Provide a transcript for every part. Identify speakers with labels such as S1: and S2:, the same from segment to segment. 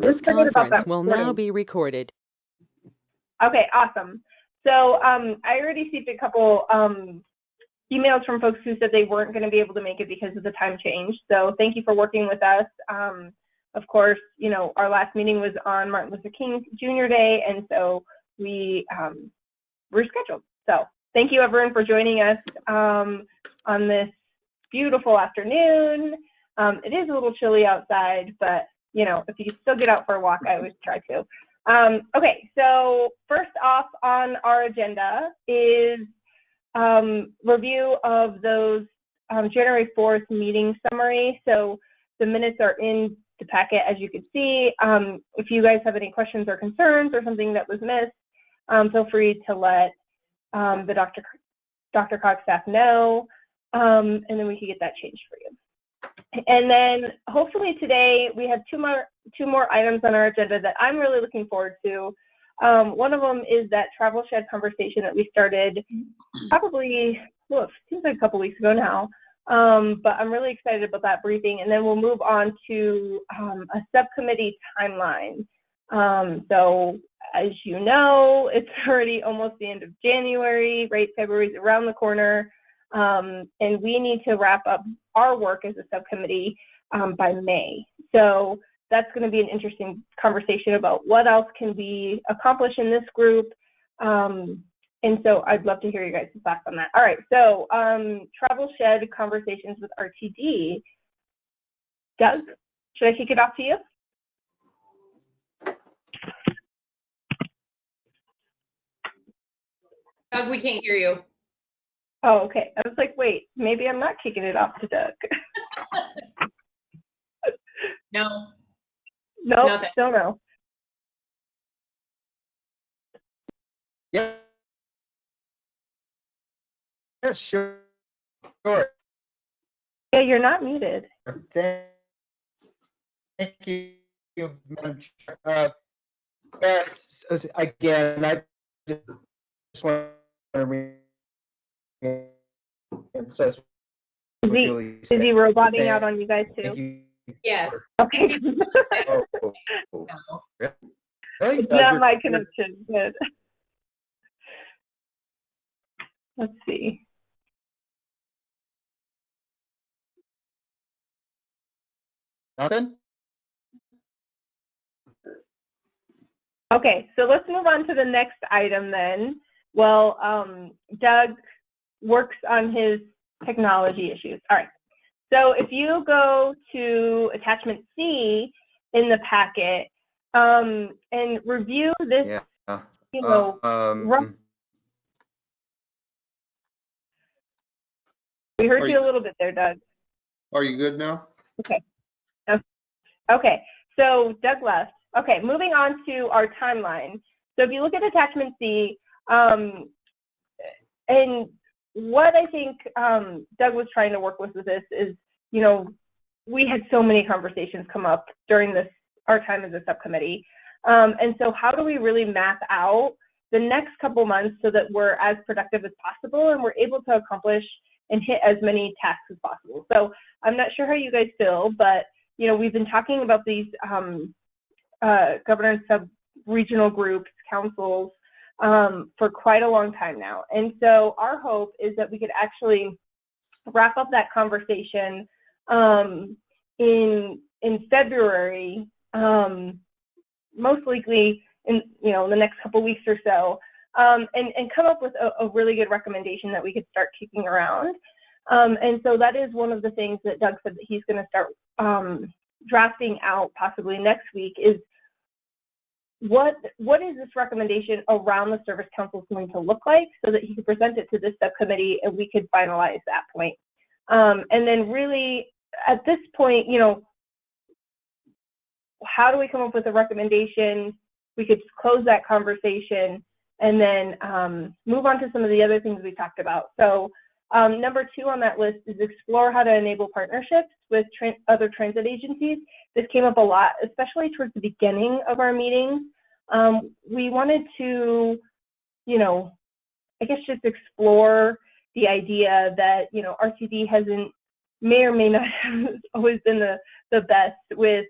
S1: This conference will now be recorded.
S2: Okay, awesome. So um, I already received a couple um, emails from folks who said they weren't going to be able to make it because of the time change. So thank you for working with us. Um, of course, you know, our last meeting was on Martin Luther King Jr. Day, and so we um, scheduled. So thank you everyone for joining us um, on this beautiful afternoon. Um, it is a little chilly outside, but you know, if you can still get out for a walk, I always try to. Um, okay, so first off on our agenda is um, review of those um, January 4th meeting summary. So the minutes are in the packet, as you can see. Um, if you guys have any questions or concerns or something that was missed, um, feel free to let um, the Dr. DRCOG staff know, um, and then we can get that changed for you. And then hopefully today we have two more two more items on our agenda that I'm really looking forward to. Um, one of them is that travel shed conversation that we started probably, well, it seems like a couple weeks ago now. Um, but I'm really excited about that briefing. And then we'll move on to um, a subcommittee timeline. Um, so as you know, it's already almost the end of January, right? February's around the corner. Um, and we need to wrap up our work as a subcommittee um, by May. So that's going to be an interesting conversation about what else can we accomplish in this group. Um, and so I'd love to hear you guys' thoughts on that. All right, so um, travel shed conversations with RTD. Doug, should I kick it off to you?
S3: Doug, we can't hear you.
S2: Oh, okay. I was like, wait, maybe I'm not kicking it off to Doug.
S3: No.
S2: nope,
S3: Nothing.
S2: still no.
S4: Yeah. Yeah, sure. Sure.
S2: Yeah, you're not muted.
S4: Thank thank you, Madam Chair. Uh, yeah, s- s- Again, I just want to reemphasize
S2: Is he,
S4: Julie
S2: is he roboting out on you guys too?
S4: you.
S3: Yes.
S2: Okay.
S4: Oh, oh, oh.
S3: No.
S4: Really?
S2: It's
S4: Uh,
S2: not my connection. Good. Let's see.
S4: Nothing?
S2: Okay, so let's move on to the next item then. Well, um, Doug works on his technology issues. All right. So if you go to attachment C in the packet um, and review this,
S4: Yeah.
S2: you know, rough-
S4: Um,
S2: we heard you
S5: you-
S2: a little bit there, Doug.
S5: Are you good now?
S2: Okay. Okay, so Doug left. Okay, moving on to our timeline. So if you look at attachment C, um, and what I think um, Doug was trying to work with with this is, you know, we had so many conversations come up during this our time as a subcommittee, um, and so how do we really map out the next couple months so that we're as productive as possible and we're able to accomplish and hit as many tasks as possible. So I'm not sure how you guys feel, but you know, we've been talking about these um, uh, governance sub-regional groups, councils, um, for quite a long time now. And so our hope is that we could actually wrap up that conversation um, in in February, um, most likely in you know the next couple weeks or so, um, and and come up with a, a really good recommendation that we could start kicking around. Um, and so that is one of the things that Doug said that he's going to start um, drafting out possibly next week is what what is this recommendation around the service council going to look like so that he could present it to this subcommittee and we could finalize that point. Um, and then really at this point, you know, how do we come up with a recommendation? We could close that conversation and then um, move on to some of the other things we talked about. So um, number two on that list is explore how to enable partnerships with other transit agencies. This came up a lot, especially towards the beginning of our meetings. Um, we wanted to, you know, I guess just explore the idea that, you know, RTD hasn't, may or may not have always been the, the best with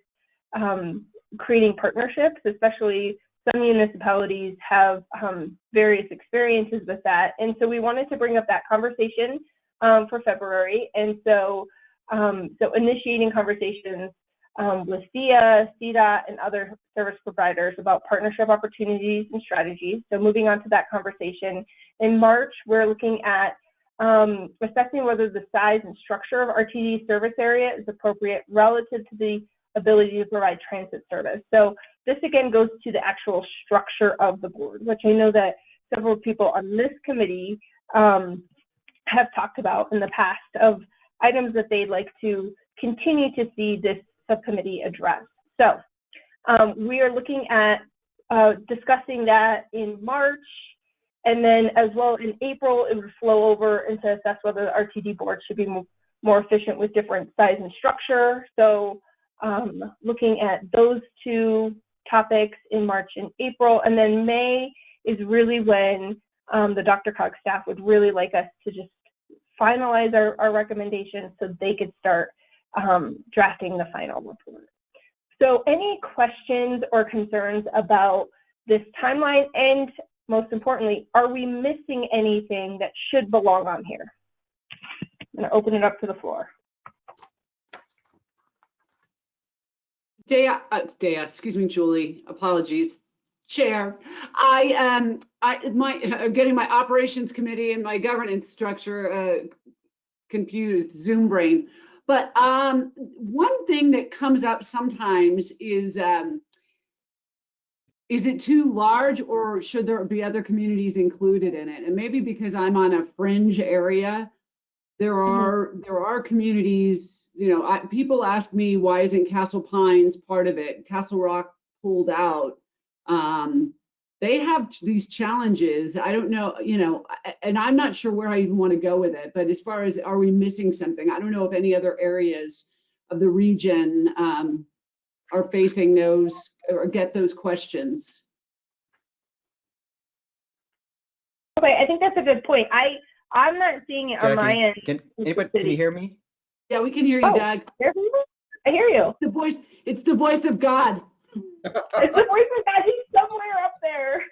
S2: um, creating partnerships, especially some municipalities have um, various experiences with that. And so we wanted to bring up that conversation um, for February. And so, um, so initiating conversations um, with SIA, CDOT, and other service providers about partnership opportunities and strategies. So moving on to that conversation. In March, we're looking at um, assessing whether the size and structure of RTD service area is appropriate relative to the ability to provide transit service. So this again goes to the actual structure of the board, which I know that several people on this committee um, have talked about in the past of items that they'd like to continue to see this subcommittee address. So um, we are looking at uh, discussing that in March, and then as well in April, it would flow over and to assess whether the RTD board should be more, more efficient with different size and structure. So um, looking at those two topics in March and April, and then May is really when um, the DRCOG staff would really like us to just finalize our, our recommendations so they could start um, drafting the final report. So any questions or concerns about this timeline and most importantly, are we missing anything that should belong on here? I'm gonna open it up to the floor.
S1: Dea, uh, excuse me, Julie, apologies. Chair, I, um, I'm getting my operations committee and my governance structure, uh, confused, Zoom brain. But, um, one thing that comes up sometimes is, um, is it too large or should there be other communities included in it? And maybe because I'm on a fringe area, there are, there are communities, you know, I, people ask me, why isn't Castle Pines part of it? Castle Rock pulled out. Um, they have these challenges. I don't know, you know, and I'm not sure where I even want to go with it, but as far as are we missing something? I don't know if any other areas of the region, um, are facing those or get those questions.
S2: Okay, I think that's a good point. I, I'm not seeing it on my end.
S4: Can, anybody, can you hear me?
S1: Yeah, we can hear you,
S2: Oh.
S1: Doug.
S2: Hear me? I hear you.
S1: The voice, it's the voice of God.
S2: It's the voice of God. He's somewhere up there.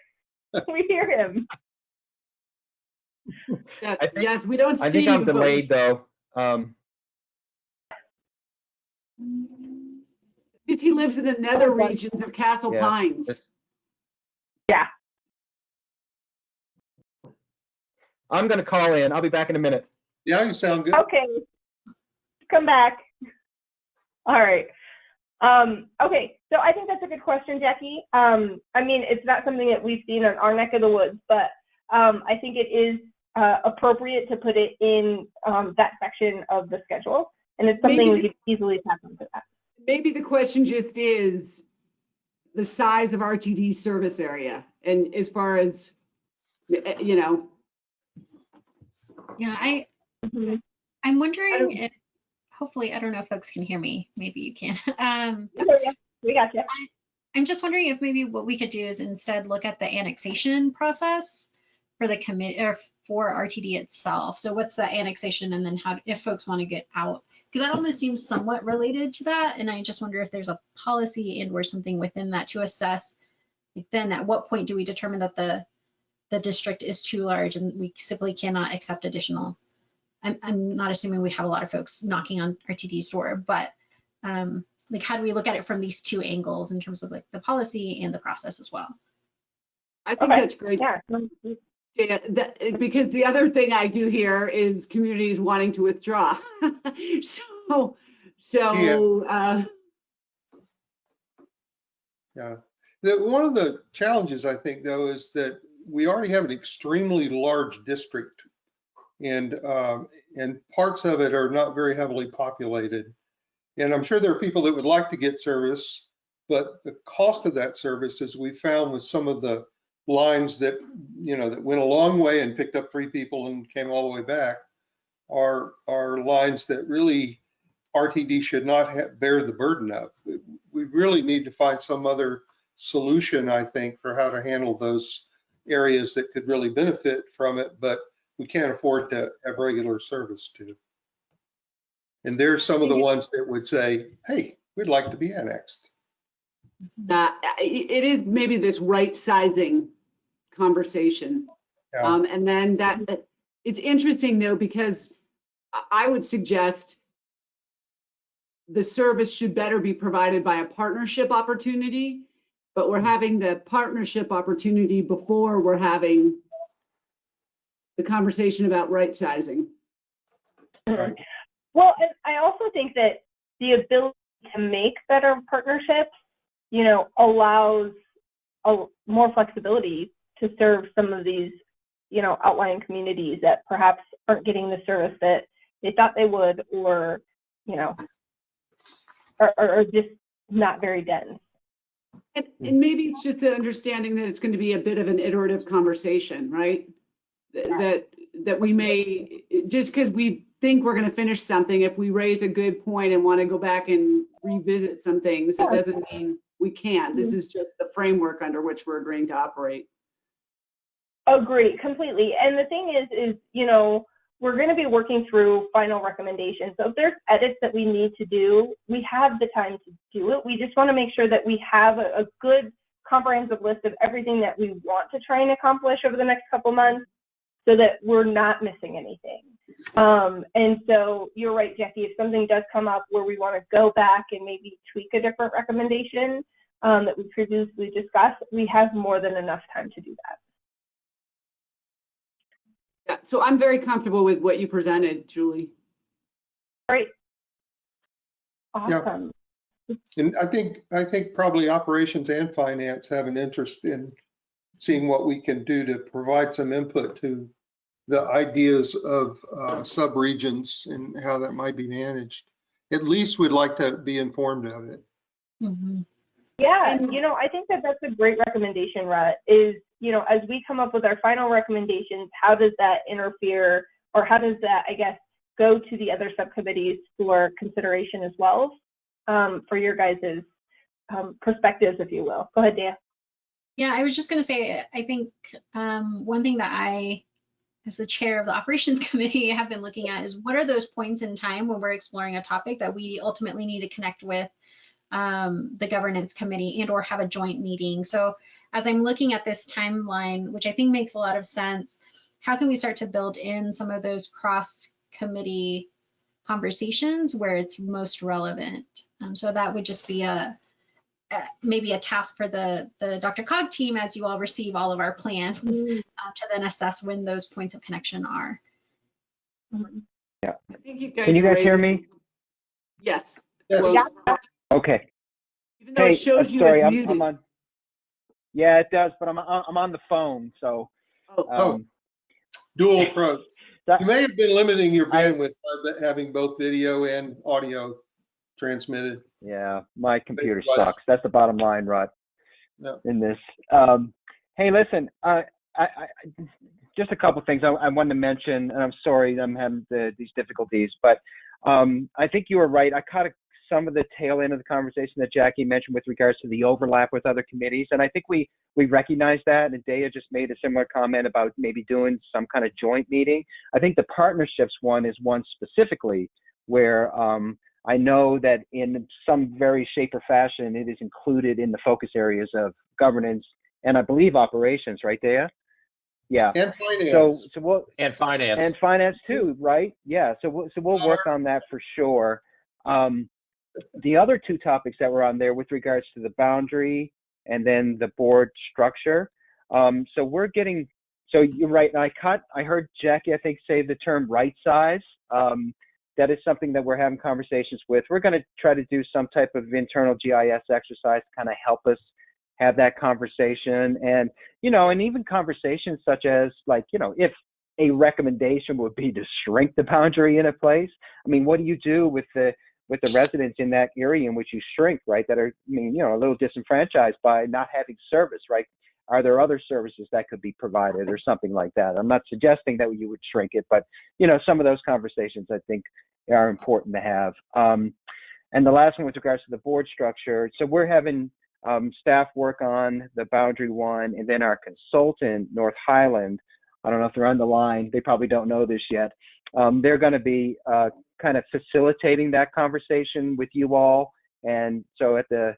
S2: We hear him.
S1: Yes,
S4: think-
S1: yes, we don't see.
S4: I think I'm
S1: you, but
S4: delayed though. Um,
S1: Because he lives in the nether regions of Castle
S4: Yeah,
S1: Pines.
S4: it's-
S2: Yeah.
S4: I'm gonna call in. I'll be back in a minute.
S5: Yeah, you sound good.
S2: Okay. Come back. All right. Um, okay, so I think that's a good question, Jackie. Um, I mean, it's not something that we've seen on our neck of the woods, but um, I think it is uh, appropriate to put it in um, that section of the schedule, and it's something we
S1: Maybe-
S2: could easily tap into that.
S1: Maybe the question just is the size of RTD service area and as far as, eh, you know,
S6: Yeah, I,
S2: Mhm.
S6: I'm wondering
S1: don't-
S6: if, hopefully, I don't know if folks can hear me. Maybe you can. Um,
S2: We got you.
S6: I'm just wondering if maybe what we could do is instead look at the annexation process for the commit, or for RTD itself. So what's the annexation and then how, if folks want to get out? Because that almost seems somewhat related to that. And I just wonder if there's a policy and or something within that to assess. Then at what point do we determine that the, the district is too large and we simply cannot accept additional? I'm, I'm not assuming we have a lot of folks knocking on RTD's door, but um, like how do we look at it from these two angles in terms of like the policy and the process as well?
S1: I think
S2: Okay.
S1: that's great.
S2: Yeah.
S1: Yeah, that, because the other thing I do here is communities wanting to withdraw. So, so, uh,
S5: Yeah. The, one of the challenges, I think, though, is that we already have an extremely large district. And, um, and parts of it are not very heavily populated. And I'm sure there are people that would like to get service, but the cost of that service, as we found with some of the lines that, you know, that went a long way and picked up three people and came all the way back, are, are lines that really RTD should not bear the burden of. We really need to find some other solution, I think, for how to handle those areas that could really benefit from it, but we can't afford to have regular service to. And there's some of the ones that would say, hey, we'd like to be annexed.
S1: Uh, it is maybe this right sizing conversation.
S5: Yeah.
S1: Um, and then that, it's interesting though, because I would suggest the service should better be provided by a partnership opportunity, but we're mm-hmm. having the partnership opportunity before we're having the conversation about right sizing. Mm-hmm.
S5: Right.
S2: Well, and I also think that the ability to make better partnerships, you know, allows a, more flexibility to serve some of these, you know, outlying communities that perhaps aren't getting the service that they thought they would, or, you know, are, are are just not very dense.
S1: And, hmm. and maybe it's just an understanding that it's going to be a bit of an iterative conversation, right? That, that, that we may, just because we think we're going to finish something, if we raise a good point and want to go back and revisit some things, it doesn't mean we can't. This hmm. is just the framework under which we're agreeing to operate.
S2: Agree completely. And the thing is, is you know, we're going to be working through final recommendations. So if there's edits that we need to do, we have the time to do it. We just want to make sure that we have a, a good comprehensive list of everything that we want to try and accomplish over the next couple months, so that we're not missing anything. Um, and so you're right, Jackie. If something does come up where we want to go back and maybe tweak a different recommendation um, that we previously discussed, we have more than enough time to do that.
S1: Yeah, so I'm very comfortable with what you presented, Julie.
S2: Great.
S5: Yeah.
S2: Awesome.
S5: And I think, I think probably operations and finance have an interest in seeing what we can do to provide some input to the ideas of uh, subregions and how that might be managed. At least we'd like to be informed of it.
S6: Mhm.
S2: Yeah,
S1: And-
S2: you know, I think that that's a great recommendation, Rut, is, you know, as we come up with our final recommendations, how does that interfere or how does that, I guess, go to the other subcommittees for consideration as well um, for your guys' um, perspectives, if you will. Go ahead, Dan.
S6: Yeah, I was just going to say, I think um, one thing that I, as the chair of the operations committee, have been looking at is what are those points in time when we're exploring a topic that we ultimately need to connect with um, the governance committee and or have a joint meeting. So as I'm looking at this timeline, which I think makes a lot of sense, how can we start to build in some of those cross committee conversations where it's most relevant? Um, so that would just be a, uh, maybe a task for the, the DRCOG team as you all receive all of our plans uh, to then assess when those points of connection are.
S2: Yeah.
S1: I think you guys.
S7: Can you guys hear me?
S1: Yes.
S5: Yes.
S1: Well,
S2: Yeah.
S7: Okay.
S1: Even though
S7: Hey,
S1: it shows
S7: uh,
S1: you
S7: sorry,
S1: as
S7: I'm,
S1: muted.
S7: I'm on. Yeah, it does, but I'm on- I'm on the phone, so.
S1: Oh,
S5: Oh.
S7: um,
S5: Dual approach.
S7: that-
S5: You may have been limiting your
S7: I-
S5: bandwidth by having both video and audio transmitted.
S7: Yeah, my computer
S5: was.
S7: sucks. That's the bottom line, Rod.
S5: Yeah.
S7: In this. Um, hey, listen, uh, I, I, I- just a couple things I, I wanted to mention, and I'm sorry I'm having the, these difficulties, but um, I think you were right. I caught a, some of the tail end of the conversation that Jackie mentioned with regards to the overlap with other committees, and I think we we recognize that. And Daya just made a similar comment about maybe doing some kind of joint meeting. I think the partnerships one is one specifically where um, I know that in some very shape or fashion, it is included in the focus areas of governance and I believe operations, right, Daya? Yeah.
S5: And
S7: So,
S5: finance.
S7: so we'll,
S4: And finance.
S7: and finance too, right? Yeah. So we'll, so we'll work on that for sure. Um, the other two topics that were on there with regards to the boundary and then the board structure. Um, so we're getting, so you're right. And I caught, I heard Jackie, I think, say the term right size. Um, that is something that we're having conversations with. We're going to try to do some type of internal GIS exercise to kind of help us have that conversation and you know and even conversations such as like you know if a recommendation would be to shrink the boundary in a place i mean what do you do with the with the residents in that area in which you shrink right that are i mean you know a little disenfranchised by not having service right are there other services that could be provided or something like that i'm not suggesting that you would shrink it but you know some of those conversations i think are important to have um, and the last one with regards to the board structure so we're having um, staff work on the boundary one, and then our consultant, North Highland. I don't know if they're on the line. They probably don't know this yet. Um, they're going to be uh, kind of facilitating that conversation with you all. And so at the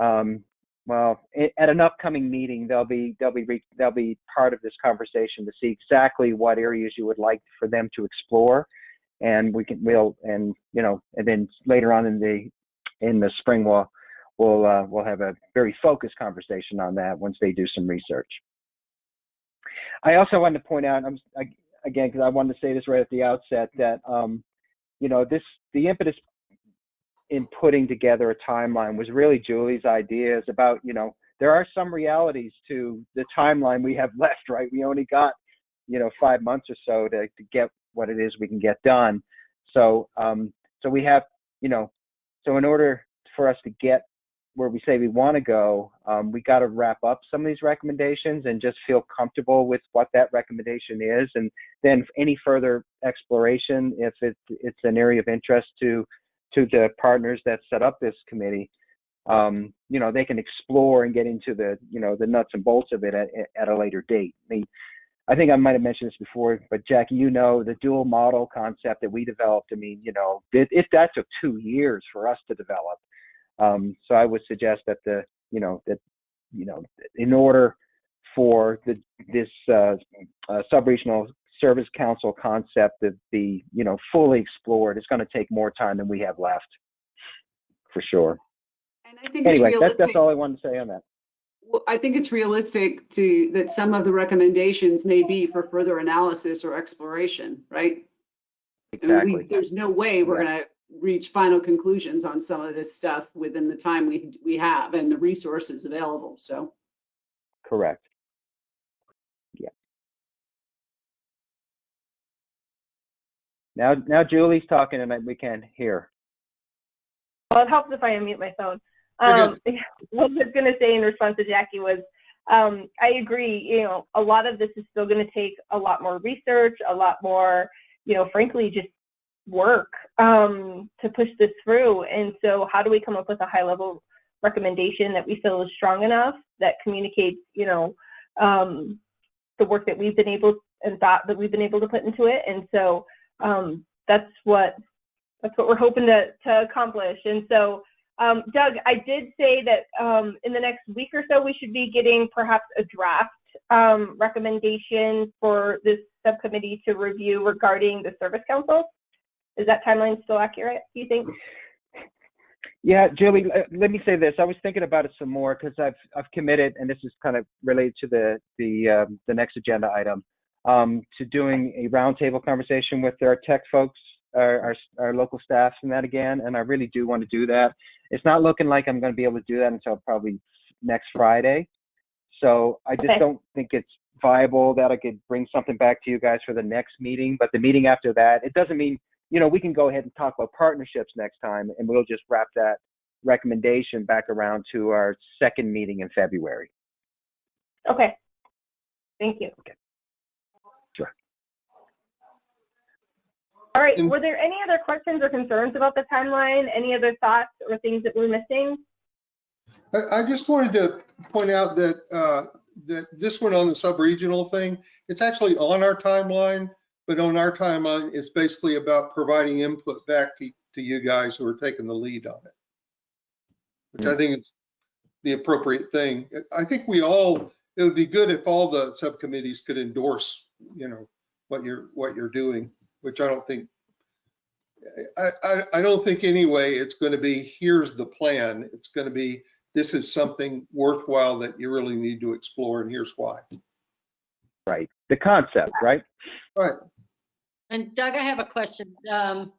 S7: um, well, at an upcoming meeting, they'll be they'll be re- they'll be part of this conversation to see exactly what areas you would like for them to explore, and we can we'll and you know and then later on in the in the spring we'll we'll uh, we'll have a very focused conversation on that once they do some research. I also wanted to point out, I'm I, again because I wanted to say this right at the outset that um, you know this the impetus in putting together a timeline was really Julie's ideas about you know there are some realities to the timeline we have left right? We only got you know five months or so to, to get what it is we can get done. So um so we have you know so in order for us to get where we say we want to go um, we got to wrap up some of these recommendations and just feel comfortable with what that recommendation is and then any further exploration if it, it's an area of interest to to the partners that set up this committee um, you know they can explore and get into the you know the nuts and bolts of it at, at a later date I mean, I think I might have mentioned this before, but Jackie, you know, the dual model concept that we developed, I mean, you know, it that took two years for us to develop. Um, so I would suggest that the, you know, that, you know, in order for the, this uh, uh, sub-regional service council concept to be, you know, fully explored, it's going to take more time than we have left, for sure.
S1: And I think it's
S7: Anyway, that's,
S1: realistic.
S7: that's all I wanted to say on that.
S1: Well, I think it's realistic to, that some of the recommendations may be for further analysis or exploration, right? I mean, we-
S7: Exactly.
S1: There's no way we're gonna reach final conclusions on some of this stuff within the time we, we have and the resources available, so.
S7: Correct. Yeah. Now, now Julie's talking and we can't hear.
S2: Well, it helps if I unmute my phone. Um, what I was going to say in response to Jackie was, um, I agree. You know, a lot of this is still going to take a lot more research, a lot more, you know, frankly, just work um, to push this through. And so, how do we come up with a high-level recommendation that we feel is strong enough that communicates, you know, um, the work that we've been able and thought that we've been able to put into it? And so, um, that's what that's what we're hoping to to accomplish. And so. Um, Doug, I did say that um, in the next week or so, we should be getting perhaps a draft um, recommendation for this subcommittee to review regarding the service council. Is that timeline still accurate, do you think?
S7: Yeah, Julie, uh, let me say this. I was thinking about it some more because I've I've committed, and this is kind of related to the the um, the next agenda item, um, to doing a roundtable conversation with our tech folks, our, our our local staff, and that again. And I really do want to do that. It's not looking like I'm going to be able to do that until probably next Friday. So I just
S2: Okay.
S7: don't think it's viable that I could bring something back to you guys for the next meeting. But the meeting after that, it doesn't mean you know we can go ahead and talk about partnerships next time, and we'll just wrap that recommendation back around to our second meeting in February.
S2: Okay. Thank you. Okay.
S7: Sure.
S2: All right. Were there any other questions or concerns about the timeline? Any other thoughts or things that we're missing?
S5: I, I just wanted to point out that, uh, that this one on the sub-regional thing, it's actually on our timeline, but on our timeline, it's basically about providing input back to, to you guys who are taking the lead on it. Which I hmm. think is the appropriate thing. I think we all, it would be good if all the subcommittees could endorse, you know, what you're, what you're doing, which I don't think, I, I, I don't think anyway, it's going to be, here's the plan. It's going to be, this is something worthwhile that you really need to explore and here's why.
S7: Right. The concept, right?
S5: Right.
S3: And Doug, I have a question. Um,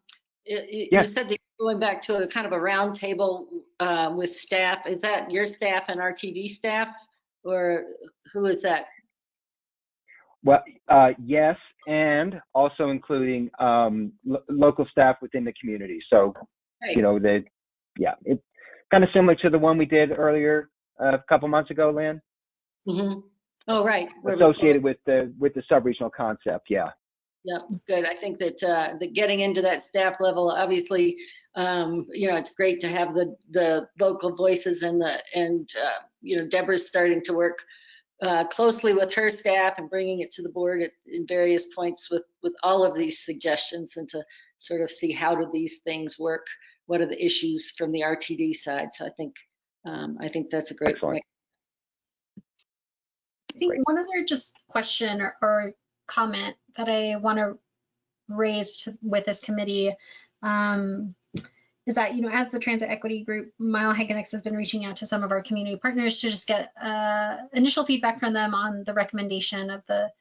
S3: y- y- You said that you're going back to a kind of a roundtable uh, with staff. Is that your staff and RTD staff? Or who is that?
S7: Well, uh, yes, and also including um, lo- local staff within the community. So,
S3: Right.
S7: you know, the yeah, it's kind of similar to the one we did earlier uh, a couple months ago, Lynn,
S3: Mhm. Oh, right.
S7: associated with the with the sub-regional concept. Yeah.
S3: Yep, good. I think that, uh, that getting into that staff level, obviously, um, you know, it's great to have the, the local voices and the, and, uh, you know, Deborah's starting to work, uh, closely with her staff and bringing it to the board at, in various points with, with all of these suggestions and to sort of see how do these things work? What are the issues from the RTD side? So I think, um, I think that's a great
S7: Excellent.
S3: point.
S6: I think one other just question or, or comment that I want to raise with this committee um, is that, you know, as the Transit Equity Group, Mile High Connects has been reaching out to some of our community partners to just get uh, initial feedback from them on the recommendation of the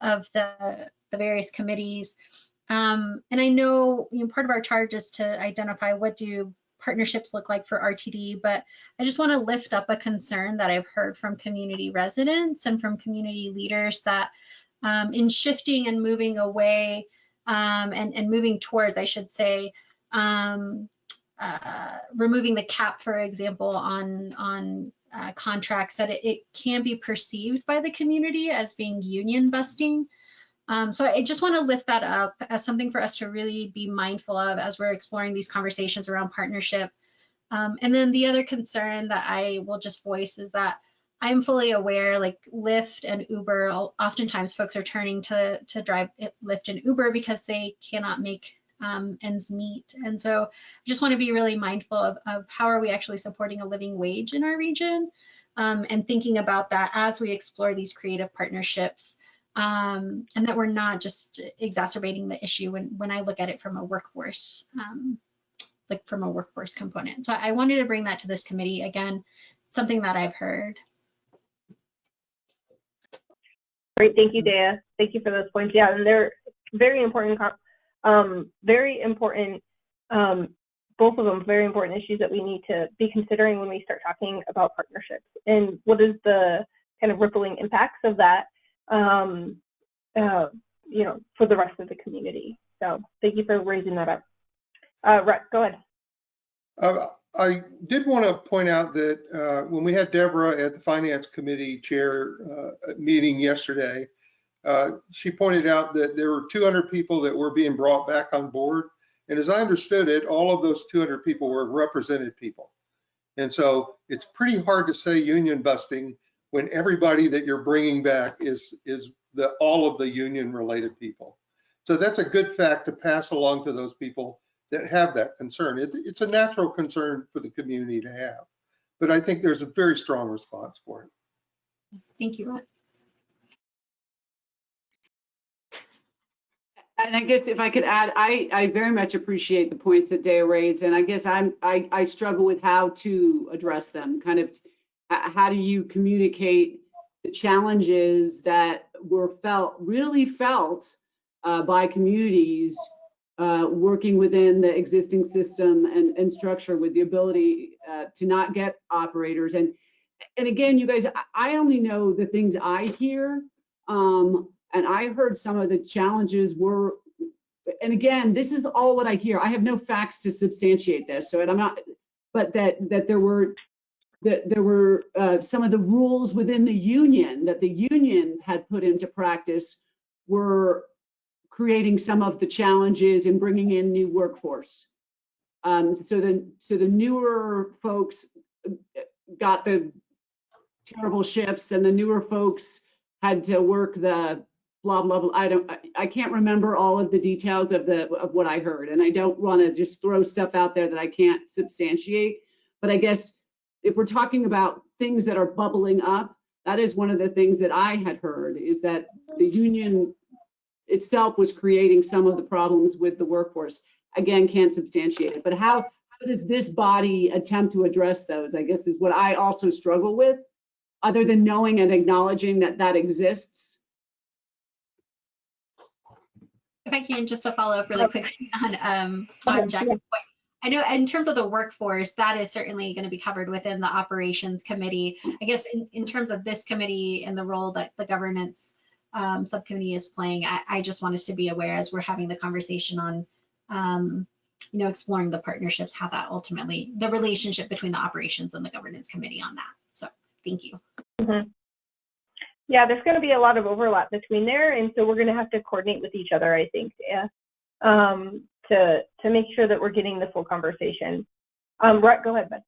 S6: of the, the various committees. Um, and I know, you know, part of our charge is to identify what do partnerships look like for RTD, but I just want to lift up a concern that I've heard from community residents and from community leaders that um, in shifting and moving away um, and, and moving towards, I should say, um, uh, removing the cap, for example, on on uh, contracts, that it, it can be perceived by the community as being union busting. Um, so I just want to lift that up as something for us to really be mindful of as we're exploring these conversations around partnership. Um, and then the other concern that I will just voice is that I'm fully aware, like Lyft and Uber, oftentimes folks are turning to to drive Lyft and Uber because they cannot make um, ends meet. And so I just want to be really mindful of, of how are we actually supporting a living wage in our region um, and thinking about that as we explore these creative partnerships um, and that we're not just exacerbating the issue when, when I look at it from a workforce, um, like from a workforce component. So I wanted to bring that to this committee again, something that I've heard.
S2: Great, thank you, Dea. Thank you for those points. Yeah, and they're very important, um, very important, um, both of them very important issues that we need to be considering when we start talking about partnerships and what is the kind of rippling impacts of that, um, uh, you know, for the rest of the community. So thank you for raising that up. Uh, Rhett, go ahead.
S5: Uh, I did want to point out that uh, when we had Deborah at the Finance Committee Chair uh, meeting yesterday, uh, she pointed out that there were 200 people that were being brought back on board. And as I understood it, all of those 200 people were represented people. And so it's pretty hard to say union busting when everybody that you're bringing back is, is the, all of the union related people. So that's a good fact to pass along to those people that have that concern. It, it's a natural concern for the community to have, but I think there's a very strong response for it.
S6: Thank you.
S1: And I guess if I could add, I, I very much appreciate the points that Dea raised, and I guess I'm, I, I struggle with how to address them. Kind of, how do you communicate the challenges that were felt, really felt uh, by communities uh, working within the existing system and, and structure with the ability uh, to not get operators. And, and again, you guys, I- only know the things I hear. Um, and I heard some of the challenges were, and again, this is all what I hear. I have no facts to substantiate this. So, and I'm not, but that, that there were, that there were uh, some of the rules within the union that the union had put into practice were creating some of the challenges and bringing in new workforce. Um, so the, so the newer folks got the terrible shifts and the newer folks had to work the blah, blah, blah. I don't, I, I can't remember all of the details of the, of what I heard. And I don't want to just throw stuff out there that I can't substantiate. But I guess if we're talking about things that are bubbling up, that is one of the things that I had heard is that the union itself was creating some of the problems with the workforce. Again, can't substantiate it, but how, how does this body attempt to address those? I guess is what I also struggle with, other than knowing and acknowledging that that exists.
S6: If I can, just to follow up really quickly on, um, on
S2: Okay,
S6: Jack's point. I know in terms of the workforce, that is certainly going to be covered within the operations committee. I guess in, in terms of this committee and the role that the governance um, subcommittee is playing, I, I just want us to be aware as we're having the conversation on, um, you know, exploring the partnerships, how that ultimately, the relationship between the operations and the governance committee on that. So thank you.
S2: Mhm. Yeah, there's going to be a lot of overlap between there, and so we're going to have to coordinate with each other, I think, yeah, um, to to make sure that we're getting the full conversation. Um, Rhett, go ahead, bud.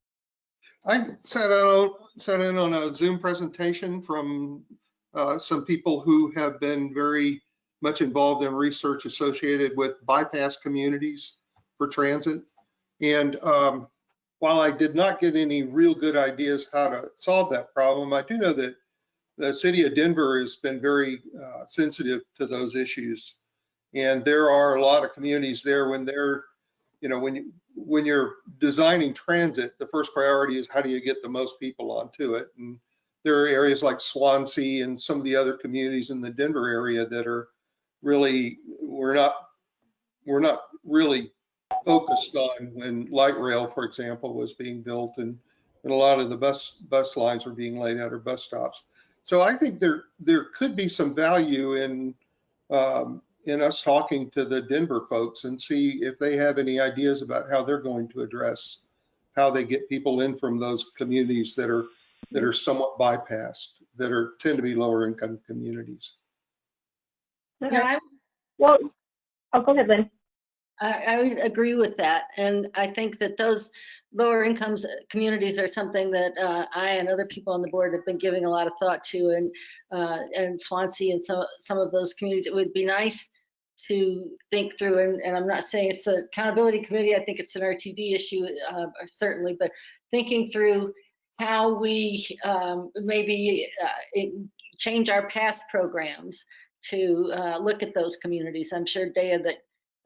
S5: I sat out, sat in on a Zoom presentation from uh, some people who have been very much involved in research associated with bypass communities for transit. And um, while I did not get any real good ideas how to solve that problem, I do know that the city of Denver has been very uh, sensitive to those issues. And there are a lot of communities there when they're, you know, when you, when you're designing transit, the first priority is how do you get the most people onto it? And there are areas like Swansea and some of the other communities in the Denver area that are really, we're not, we're not really focused on when light rail, for example, was being built and, and a lot of the bus, bus lines were being laid out or bus stops. So I think there, there could be some value in, um, in us talking to the Denver folks and see if they have any ideas about how they're going to address how they get people in from those communities that are, that are somewhat bypassed, that are, tend to be lower income communities.
S2: Okay.
S3: Yeah, I
S2: Well, oh, go ahead, Lynn.
S3: I, I agree with that. And I think that those lower incomes communities are something that uh, I and other people on the board have been giving a lot of thought to. And, uh, and Swansea and some, some of those communities, it would be nice to think through, and, and I'm not saying it's an accountability committee, I think it's an RTD issue, uh, certainly, but thinking through how we um, maybe uh, change our past programs to uh, look at those communities. I'm sure, Daya, that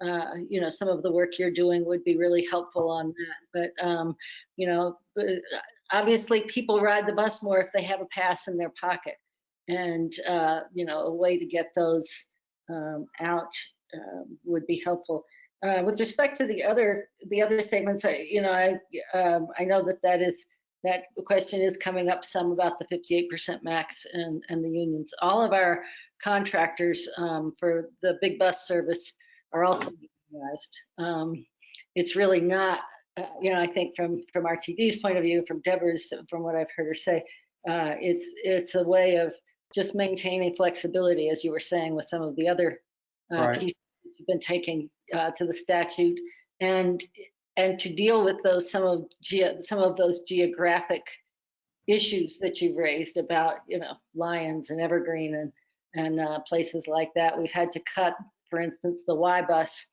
S3: uh, you know, some of the work you're doing would be really helpful on that. But, um, you know, obviously people ride the bus more if they have a pass in their pocket. And, uh, you know, a way to get those um, out um, would be helpful. Uh, with respect to the other, the other statements, I, you know, I, um, I know that that is, that question is coming up some about the 58% max and, and the unions. All of our contractors um, for the big bus service are also unionized. Um, it's really not, uh, you know, I think from from RTD's point of view, from Deborah's, from what I've heard her say, uh, it's it's a way of just maintaining flexibility, as you were saying, with some of the other uh,
S5: Right.
S3: pieces that you've been taking uh, to the statute, and and to deal with those some of some of those geographic issues that you've raised about, you know, Lyons and Evergreen and and uh, places like that. We've had to cut, for instance, the Y bus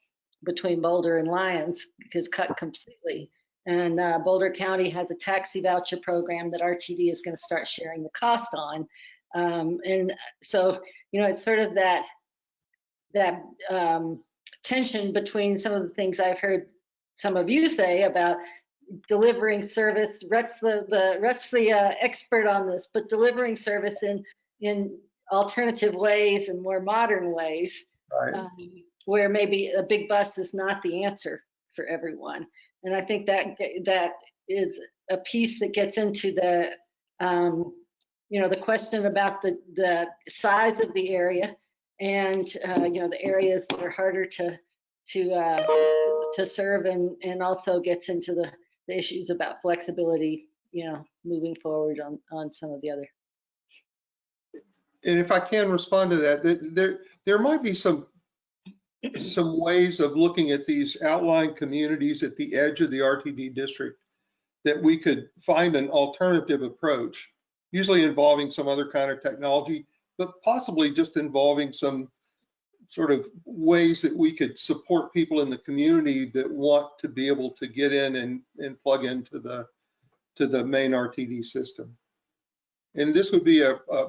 S3: between Boulder and Lyons is cut completely. And uh, Boulder County has a taxi voucher program that RTD is going to start sharing the cost on. Um, and so, you know, it's sort of that that um, tension between some of the things I've heard some of you say about delivering service. Rhett's the the Rhett's the uh, expert on this, but delivering service in in alternative ways and more modern ways
S5: Right.
S3: um, where maybe a big bus is not the answer for everyone. And I think that that is a piece that gets into the, um, you know, the question about the the size of the area and uh, you know the areas that are harder to to uh, to serve and and also gets into the, the issues about flexibility, you know, moving forward on on some of the other.
S5: And if I can respond to that, there, there might be some, some ways of looking at these outlying communities at the edge of the RTD district that we could find an alternative approach, usually involving some other kind of technology, but possibly just involving some sort of ways that we could support people in the community that want to be able to get in and, and plug into the, to the main RTD system. And this would be a, a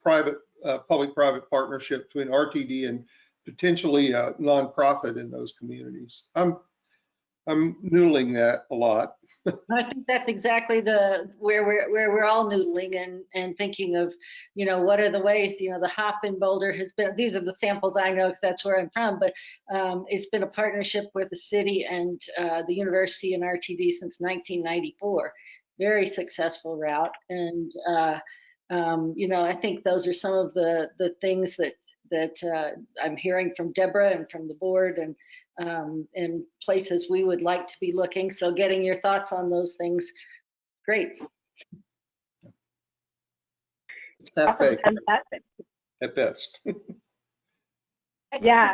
S5: private, public-private partnership between RTD and potentially a nonprofit in those communities. I'm, I'm noodling that a lot.
S3: I think that's exactly the where we're where we're all noodling and and thinking of, you know, what are the ways, you know, the hop in Boulder has been. These are the samples I know because that's where I'm from, but um, it's been a partnership with the city and uh, the university and RTD since 1994. Very successful route, and uh, um, you know, I think those are some of the the things that that uh, I'm hearing from Deborah and from the board and um, and places we would like to be looking. So getting your thoughts on those things, great.
S5: It's half
S2: Awesome, fantastic.
S5: at best.
S2: Yeah.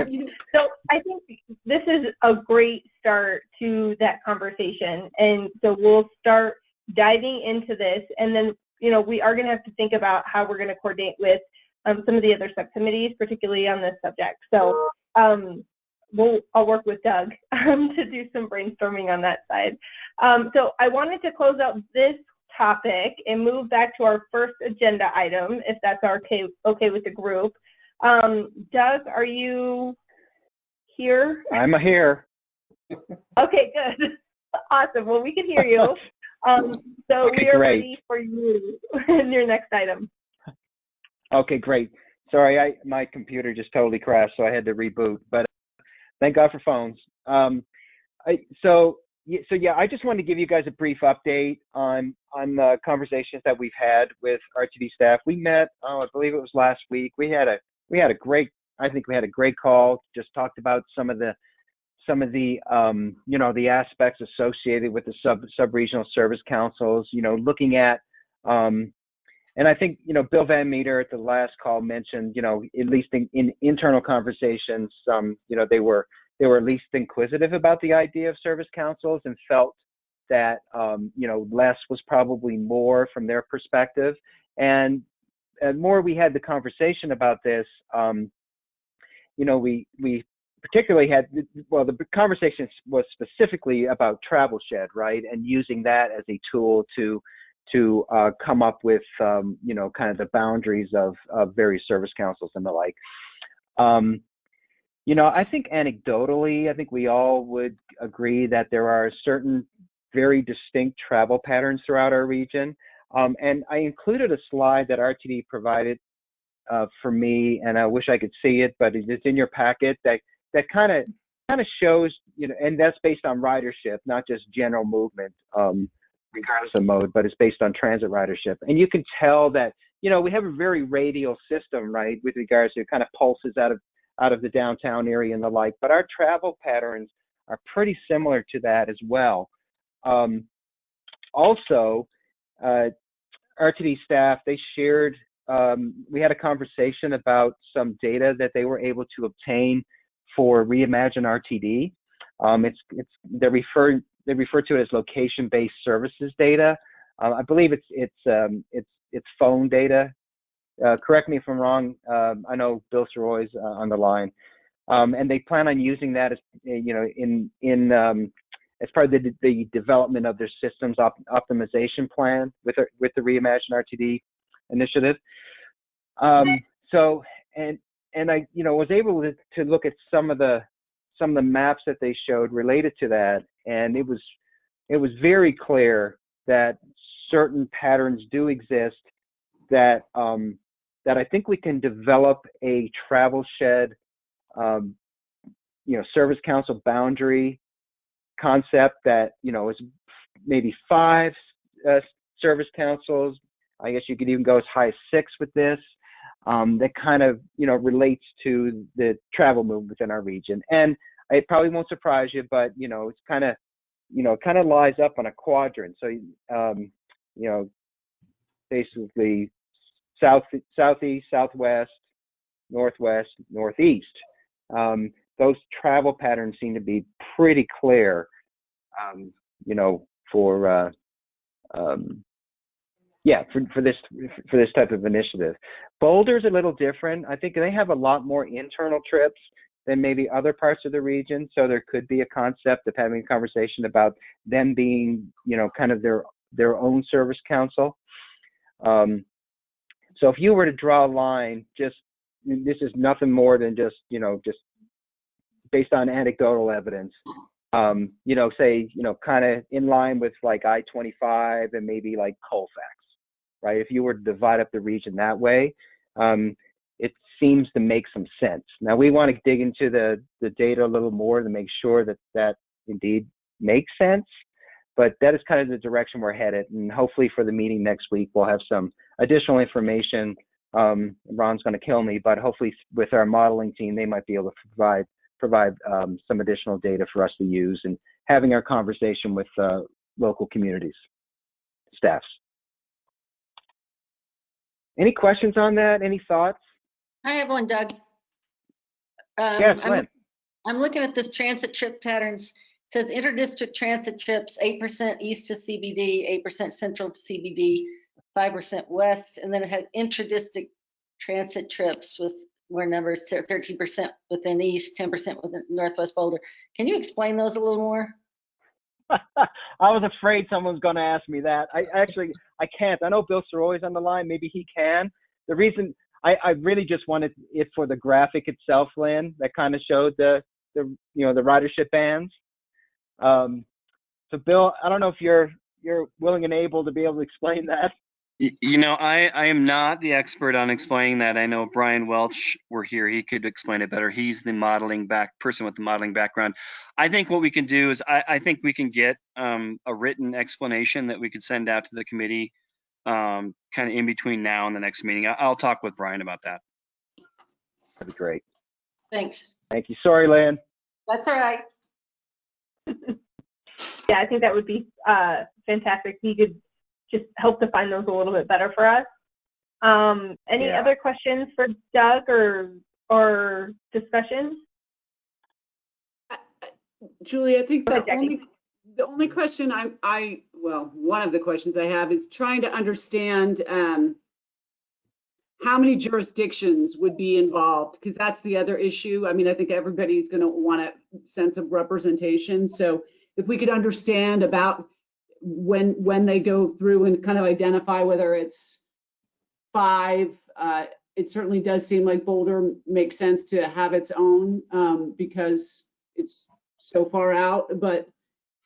S2: So I think this is a great start to that conversation. And so we'll start diving into this. And then, you know, we are going to have to think about how we're going to coordinate with um, some of the other subcommittees, particularly on this subject. So um, we'll, I'll work with Doug um, to do some brainstorming on that side. Um, so I wanted to close out this topic and move back to our first agenda item, if that's okay, okay with the group. Um, Doug, are you here?
S7: I'm here.
S2: Okay, good. Awesome. Well, we can hear you. Um, so
S7: Okay,
S2: we are
S7: great.
S2: ready for you in your next item.
S7: Okay, great. Sorry, I my computer just totally crashed, so I had to reboot. But thank God for phones. Um, I, so so yeah, I just wanted to give you guys a brief update on on the conversations that we've had with RTD staff. We met, oh, I believe it was last week. We had a we had a great, I think we had a great call. Just talked about some of the some of the um, you know the aspects associated with the sub sub regional service councils. You know, looking at um, and I think, you know, Bill Van Meter at the last call mentioned, you know, at least in, in internal conversations, um, you know, they were they were at least inquisitive about the idea of service councils and felt that, um, you know, less was probably more from their perspective. And, and more we had the conversation about this, um, you know, we we particularly had well, the conversation was specifically about Travel Shed, right, and using that as a tool to to uh, come up with um, you know kind of the boundaries of, of various service councils and the like. Um, you know, I think anecdotally, I think we all would agree that there are certain very distinct travel patterns throughout our region. Um, and I included a slide that RTD provided uh, for me, and I wish I could see it, but it's in your packet that that kind of kind of shows, you know, and that's based on ridership, not just general movement. Um, regardless of mode, but it's based on transit ridership. And you can tell that, you know, we have a very radial system, right, with regards to kind of pulses out of out of the downtown area and the like. But our travel patterns are pretty similar to that as well. Um, also, uh, RTD staff they shared. Um, we had a conversation about some data that they were able to obtain for Reimagine RTD. Um, it's it's they're referring they refer to it as location-based services data. Uh, I believe it's it's um, it's it's phone data. Uh, correct me if I'm wrong. Um, I know Bill Sirois's uh, on the line, um, and they plan on using that as you know in in um, as part of the, the development of their systems op- optimization plan with with the Reimagine RTD initiative. Um, so and and I you know was able to, to look at some of the some of the maps that they showed related to that and it was it was very clear that certain patterns do exist that um, that I think we can develop a travel shed um, you know service council boundary concept that you know is maybe five uh, service councils. I guess you could even go as high as six with this um, that kind of you know relates to the travel movement within our region and it probably won't surprise you, but you know, it's kind of, you know, kind of lies up on a quadrant. So, um, you know, basically south, southeast, southwest, northwest, northeast. Um, those travel patterns seem to be pretty clear, um, you know, for, uh, um, yeah, for, for this for this type of initiative. Boulder's a little different. I think they have a lot more internal trips than maybe other parts of the region. So there could be a concept of having a conversation about them being, you know, kind of their their own service council. Um, so if you were to draw a line, just this is nothing more than just, you know, just based on anecdotal evidence. Um, you know, say, you know, kind of in line with like I-25 and maybe like Colfax, right? If you were to divide up the region that way, um, it seems to make some sense. Now we want to dig into the, the data a little more to make sure that that indeed makes sense, but that is kind of the direction we're headed. And hopefully for the meeting next week, we'll have some additional information. Um, Ron's going to kill me, but hopefully with our modeling team, they might be able to provide provide um, some additional data for us to use and having our conversation with uh, local communities, staffs. Any questions on that? Any thoughts?
S3: I have one, Doug. Um,
S7: Yes,
S3: I'm- I'm looking at this transit trip patterns. It Says interdistrict transit trips, eight percent east to CBD, eight percent central to CBD, five percent west, and then it has intradistrict transit trips with were numbers, thirteen percent within east, ten percent within northwest Boulder. Can you explain those a little more?
S7: I was afraid someone's going to ask me that. I actually, I can't. I know Bill Sirois's on the line. Maybe he can. The reason I, I really just wanted it for the graphic itself, Lynn, that kind of showed the, the, you know, the ridership bands. Um, so Bill, I don't know if you're, you're willing and able to be able to explain that.
S8: Y- You know, I, I am not the expert on explaining that. I know Brian Welch were here. He could explain it better. He's the modeling back person with the modeling background. I think what we can do is I, I think we can get um, a written explanation that we could send out to the committee um, kind of in between now and the next meeting. I, I'll talk with Brian about that.
S7: That'd be great.
S3: Thanks.
S7: Thank you. Sorry, Lynn.
S3: That's all right.
S2: Yeah, I think that would be uh, fantastic. He could just help define those a little bit better for us. Um, any
S7: Yeah.
S2: other questions for Doug or or discussions?
S1: Julie, I think the only, the only question I, I, well, one of the questions I have is trying to understand, um, how many jurisdictions would be involved? Because that's the other issue. I mean, I think everybody's going to want a sense of representation. So if we could understand about when, when they go through and kind of identify whether it's five, uh, it certainly does seem like Boulder makes sense to have its own, um, because it's so far out, but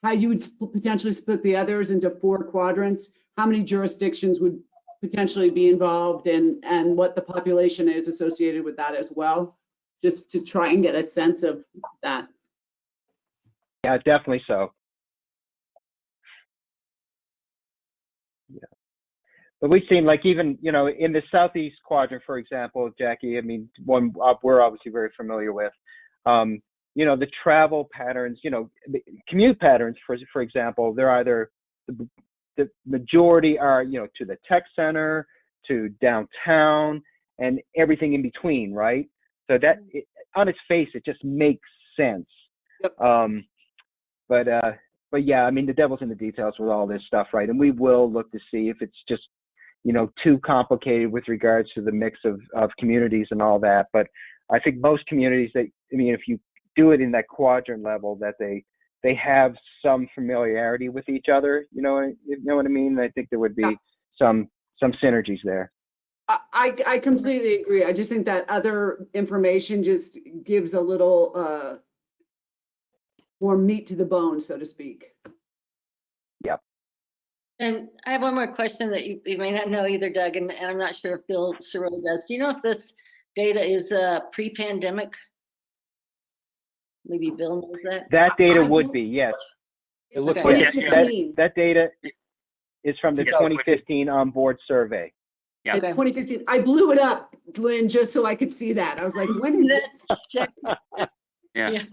S1: how you would potentially split the others into four quadrants, how many jurisdictions would potentially be involved and, and what the population is associated with that as well, just to try and get a sense of that.
S7: Yeah, definitely so. But we've seen like even, you know, in the southeast quadrant, for example, Jackie, I mean, one uh, we're obviously very familiar with, um, you know, the travel patterns, you know, commute patterns, for, for example, they're either, the, the majority are, you know, to the tech center, to downtown, and everything in between, right? So that, it, on its face, it just makes sense.
S1: Yep.
S7: Um, but uh, but yeah, I mean, the devil's in the details with all this stuff, right? And we will look to see if it's just, you know, too complicated with regards to the mix of of communities and all that. But I think most communities that, I mean, if you do it in that quadrant level, that they they have some familiarity with each other. You know, you know what I mean? I think there would be
S1: Yeah.
S7: some some synergies there.
S1: I, I I completely agree. I just think that other information just gives a little, uh, more meat to the bone, so to speak.
S3: And I have one more question that you, you may not know either, Doug, and, and I'm not sure if Bill Cirillo does. Do you know if this data is uh, pre-pandemic? Maybe Bill knows that.
S7: That data
S1: I
S7: would
S1: will-
S7: be yes. It looks
S3: Okay.
S7: like
S8: Yeah, yeah.
S7: that, that data is from the
S8: Yes.
S7: 2015 onboard survey.
S8: Yeah.
S1: It's 2015. I blew it up, Lynn, just so I could see that. I was like, when is this?
S3: Check.
S8: Yeah.
S3: Yeah.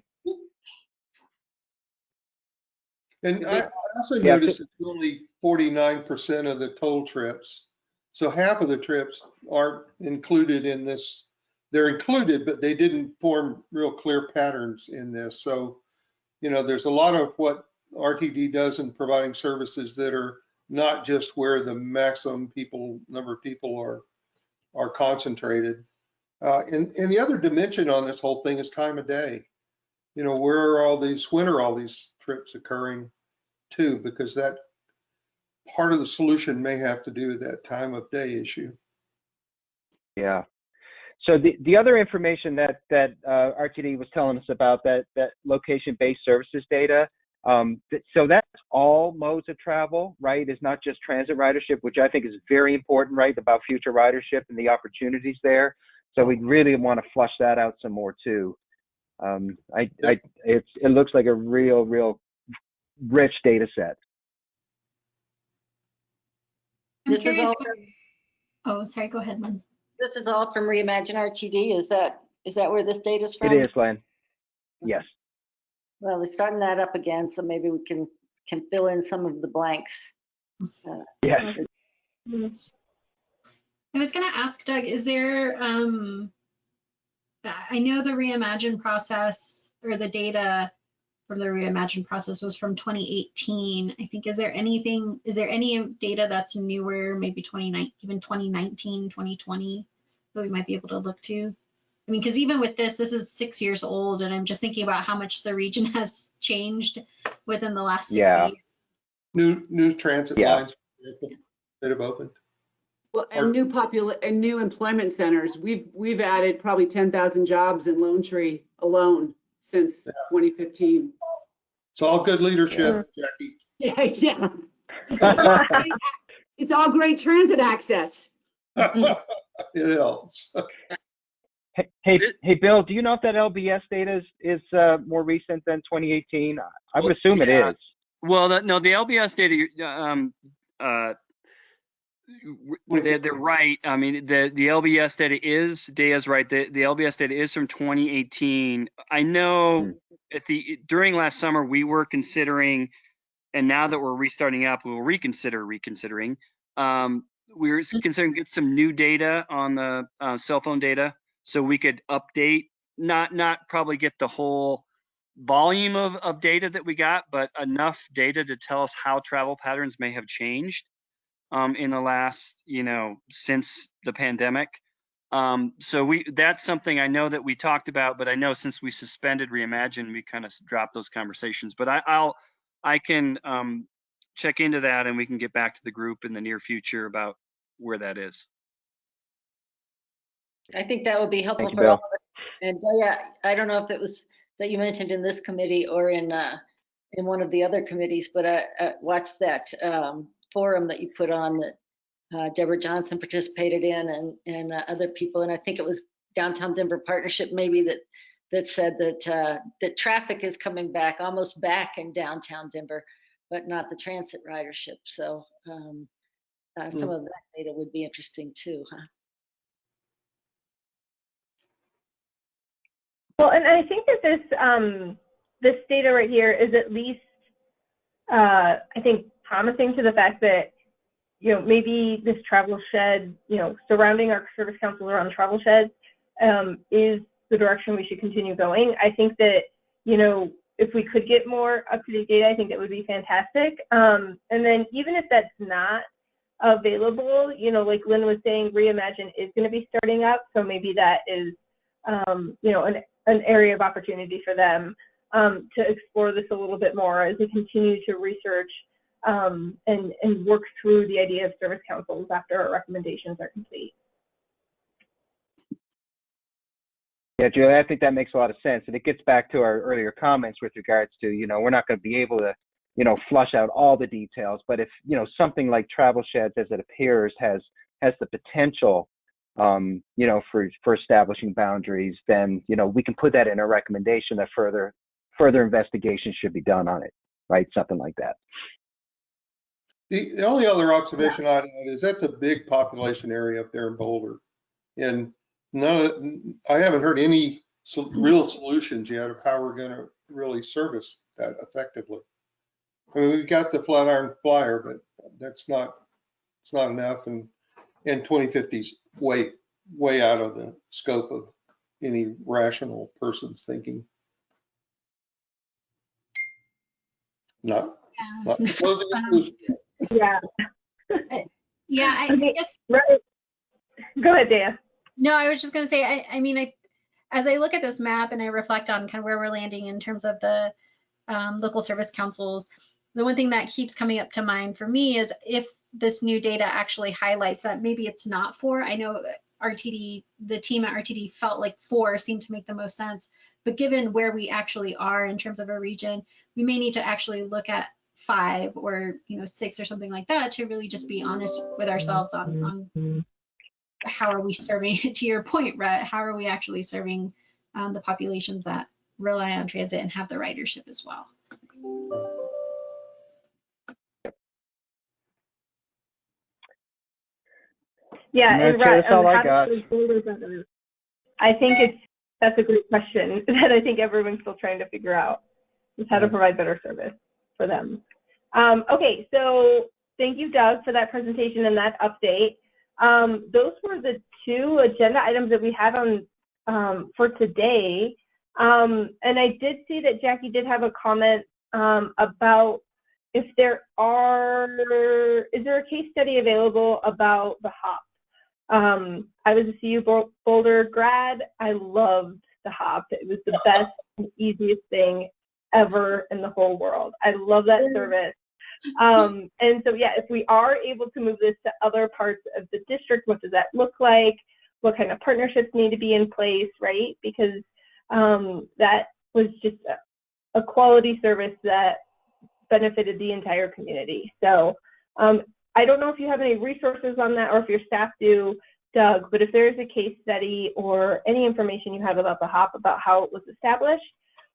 S5: And I I also
S7: Yeah,
S5: noticed it's only forty-nine percent of the toll trips. So half of the trips aren't included in this. They're included, but they didn't form real clear patterns in this. So, you know, there's a lot of what RTD does in providing services that are not just where the maximum people, number of people are, are concentrated. Uh, and, and the other dimension on this whole thing is time of day you know, where are all these, when are all these trips occurring too? Because that part of the solution may have to do with that time of day issue.
S7: Yeah. So the, the other information that that uh, RTD was telling us about that that location-based services data. Um, th- so that's all modes of travel, right? It's not just transit ridership, which I think is very important, right? About future ridership and the opportunities there. So we really want to flush that out some more too. Um, I, I, it's it looks like a real, real rich data set.
S6: I'm
S3: This is
S6: curious.
S3: all,
S6: Oh, sorry, go ahead, Lynn.
S3: this is all from Reimagine RTD. Is that, is that where this data is from?
S7: It is, Len. Yes.
S3: Well, we're starting that up again, so maybe we can, can fill in some of the blanks.
S7: Yes.
S6: I was gonna ask Doug, is there, um, I know the reimagine process or the data for the reimagine process was from 2018. I think, is there anything, is there any data that's newer, maybe 29, even 2019, 2020 that we might be able to look to? I mean, because even with this, this is six years old, and I'm just thinking about how much the region has changed within the last six
S7: Yeah.
S6: years.
S5: New, new transit
S7: Yeah.
S5: lines that have opened.
S1: Well, and new popula, and new employment centers. We've, we've added probably 10,000 jobs in Lone Tree alone since 2015.
S5: It's all good leadership, Jackie.
S1: Yeah, yeah. It's all great transit access.
S5: It helps.
S7: Hey, hey, hey, Bill, do you know if that LBS data is, is uh, more recent than 2018? I would
S8: Well,
S7: assume it
S8: yeah.
S7: is.
S8: Well, the- no, the LBS data, you- um, uh, w- they're, they're right. I mean, the, the LBS data is, Daya's right. The, the LBS data is from 2018. I know
S7: Hmm.
S8: at the, during last summer, we were considering, and now that we're restarting up, we'll reconsider reconsidering. Um, we were considering get some new data on the uh, cell phone data so we could update, not, not probably get the whole volume of, of data that we got, but enough data to tell us how travel patterns may have changed um, in the last, you know, since the pandemic. Um, so we that's something I know that we talked about, but I know since we suspended Reimagine, we kind of dropped those conversations. But I, I'll I can um, check into that and we can get back to the group in the near future about where that is.
S3: I think that would be helpful
S7: you,
S3: for all of us. And yeah, I don't know if it was that you mentioned in this committee or in, uh, in one of the other committees, but I, I watched that, um, forum that you put on that, uh, Debra Johnson participated in and, and uh, other people. And I think it was Downtown Denver Partnership maybe that, that said that, uh, that traffic is coming back, almost back in downtown Denver, but not the transit ridership. So, um, uh, some of that data would be interesting too, huh?
S2: Well, and I think that this um, this data right here is at least, uh, I think, promising to the fact that you know maybe this travel shed, you know, surrounding our service council around travel sheds, um, is the direction we should continue going. I think that you know if we could get more up to date data, I think that would be fantastic. Um, and then even if that's not available, you know, like Lynn was saying, Reimagine is going to be starting up, so maybe that is um, you know, an, an area of opportunity for them um, to explore this a little bit more as we continue to research um, and, and work through the idea of service councils after our recommendations are complete.
S7: Yeah, Julie, I think that makes a lot of sense. And it gets back to our earlier comments with regards to, you know, we're not going to be able to, you know, flush out all the details. But if, you know, something like travel sheds as it appears has has the potential, um, you know, for for establishing boundaries, then, you know, we can put that in a recommendation that further further investigation should be done on it, right? Something like that.
S5: The, the only other observation I'd add is that's a big population area up there in Boulder. And none, of- I haven't heard any so- real solutions yet of how we're gonna really service that effectively. I mean, we've got the Flatiron Flyer, but that's not, it's not enough and, and 2050's way, way out of the scope of any rational person's thinking. Not, not closing um, conclusions.
S2: Yeah.
S6: Yeah, I
S2: Okay.
S6: guess
S2: Right. Go ahead, Dan.
S6: No, I was just going to say, I, I mean, I, as I look at this map and I reflect on kind of where we're landing in terms of the um, local service councils, the one thing that keeps coming up to mind for me is if this new data actually highlights that maybe it's not four. I know RTD, the team at RTD felt like four seemed to make the most sense, but given where we actually are in terms of a region, we may need to actually look at five or you know six or something like that to really just be honest with ourselves on, on how are we serving to your point Rhett, how are we actually serving um, the populations that rely on transit and have the ridership as well?
S2: Yeah, and
S7: Chair,
S2: right,
S7: that's all
S2: um,
S7: I got.
S2: do those boulders under- I think it's that's a great question that I think everyone's still trying to figure out is how to provide better service for them. Um, okay, so thank you, Doug, for that presentation and that update. Um, those were the two agenda items that we had on um, for today. Um, and I did see that Jackie did have a comment um, about if there are, is there a case study available about the HOP Um, I was a CU Boulder grad. I loved the hop. It was the best and easiest thing ever in the whole world. I love that service. Um, and so, yeah, if we are able to move this to other parts of the district, what does that look like? What kind of partnerships need to be in place, right? Because um, that was just a, a quality service that benefited the entire community. So um, I don't know if you have any resources on that or if your staff do, Doug, but if there is a case study or any information you have about the HOP, about how it was established,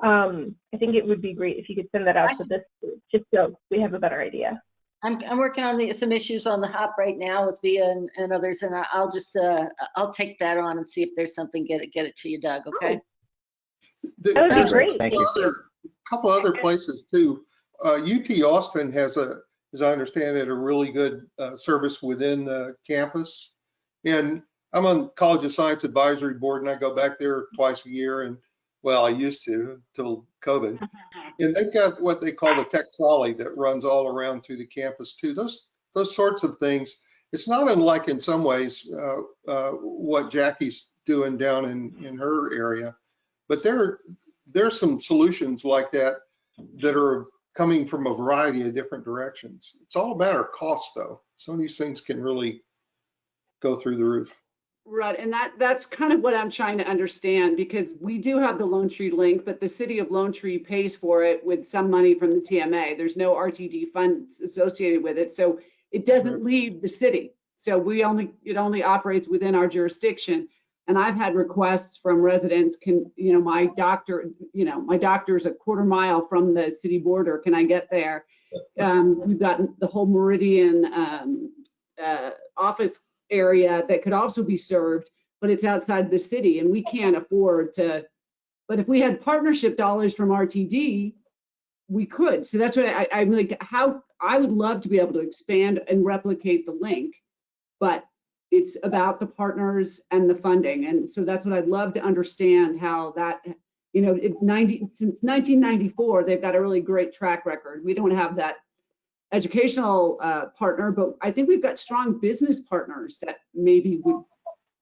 S2: um, I think it would be great if you could send that out to this group, just so we have a better idea.
S3: I'm, I'm working on the, some issues on the hop right now with Via and, and others, and I- I'll just, uh, I'll take that on and see if there's something, get it, get it to you, Doug, okay?
S5: The-
S2: That would be
S5: a
S2: great.
S7: Thank
S5: couple
S7: you.
S5: other- Couple other places too. Uh, UT Austin has a, as I understand it, a really good uh, service within the campus. And I'm on College of Science Advisory Board and I go back there twice a year and, well, I used to till COVID. And they've got what they call the tech trolley that runs all around through the campus too. Those, those sorts of things. It's not unlike in some ways uh, uh, what Jackie's doing down in, in her area. But there, there's some solutions like that that are coming from a variety of different directions. It's all a matter of cost though. Some of these things can really go through the roof.
S1: Right, and that, that's kind of what I'm trying to understand, because we do have the Lone Tree link, but the city of Lone Tree pays for it with some money from the TMA. There's no RTD funds associated with it, so it doesn't leave the city. So we only, it only operates within our jurisdiction. And I've had requests from residents, can, you know, my doctor, you know, my doctor's a quarter mile from the city border, can I get there? Um, we've got the whole Meridian, um, uh, office area that could also be served, but it's outside the city and we can't afford to. But if we had partnership dollars from RTD, we could. So that's what I, I'm like, how, I would love to be able to expand and replicate the link. But it's about the partners and the funding. And so that's what I'd love to understand how that, you know, it 90, since 1994, they've got a really great track record. We don't have that educational uh, partner, but I think we've got strong business partners that maybe would,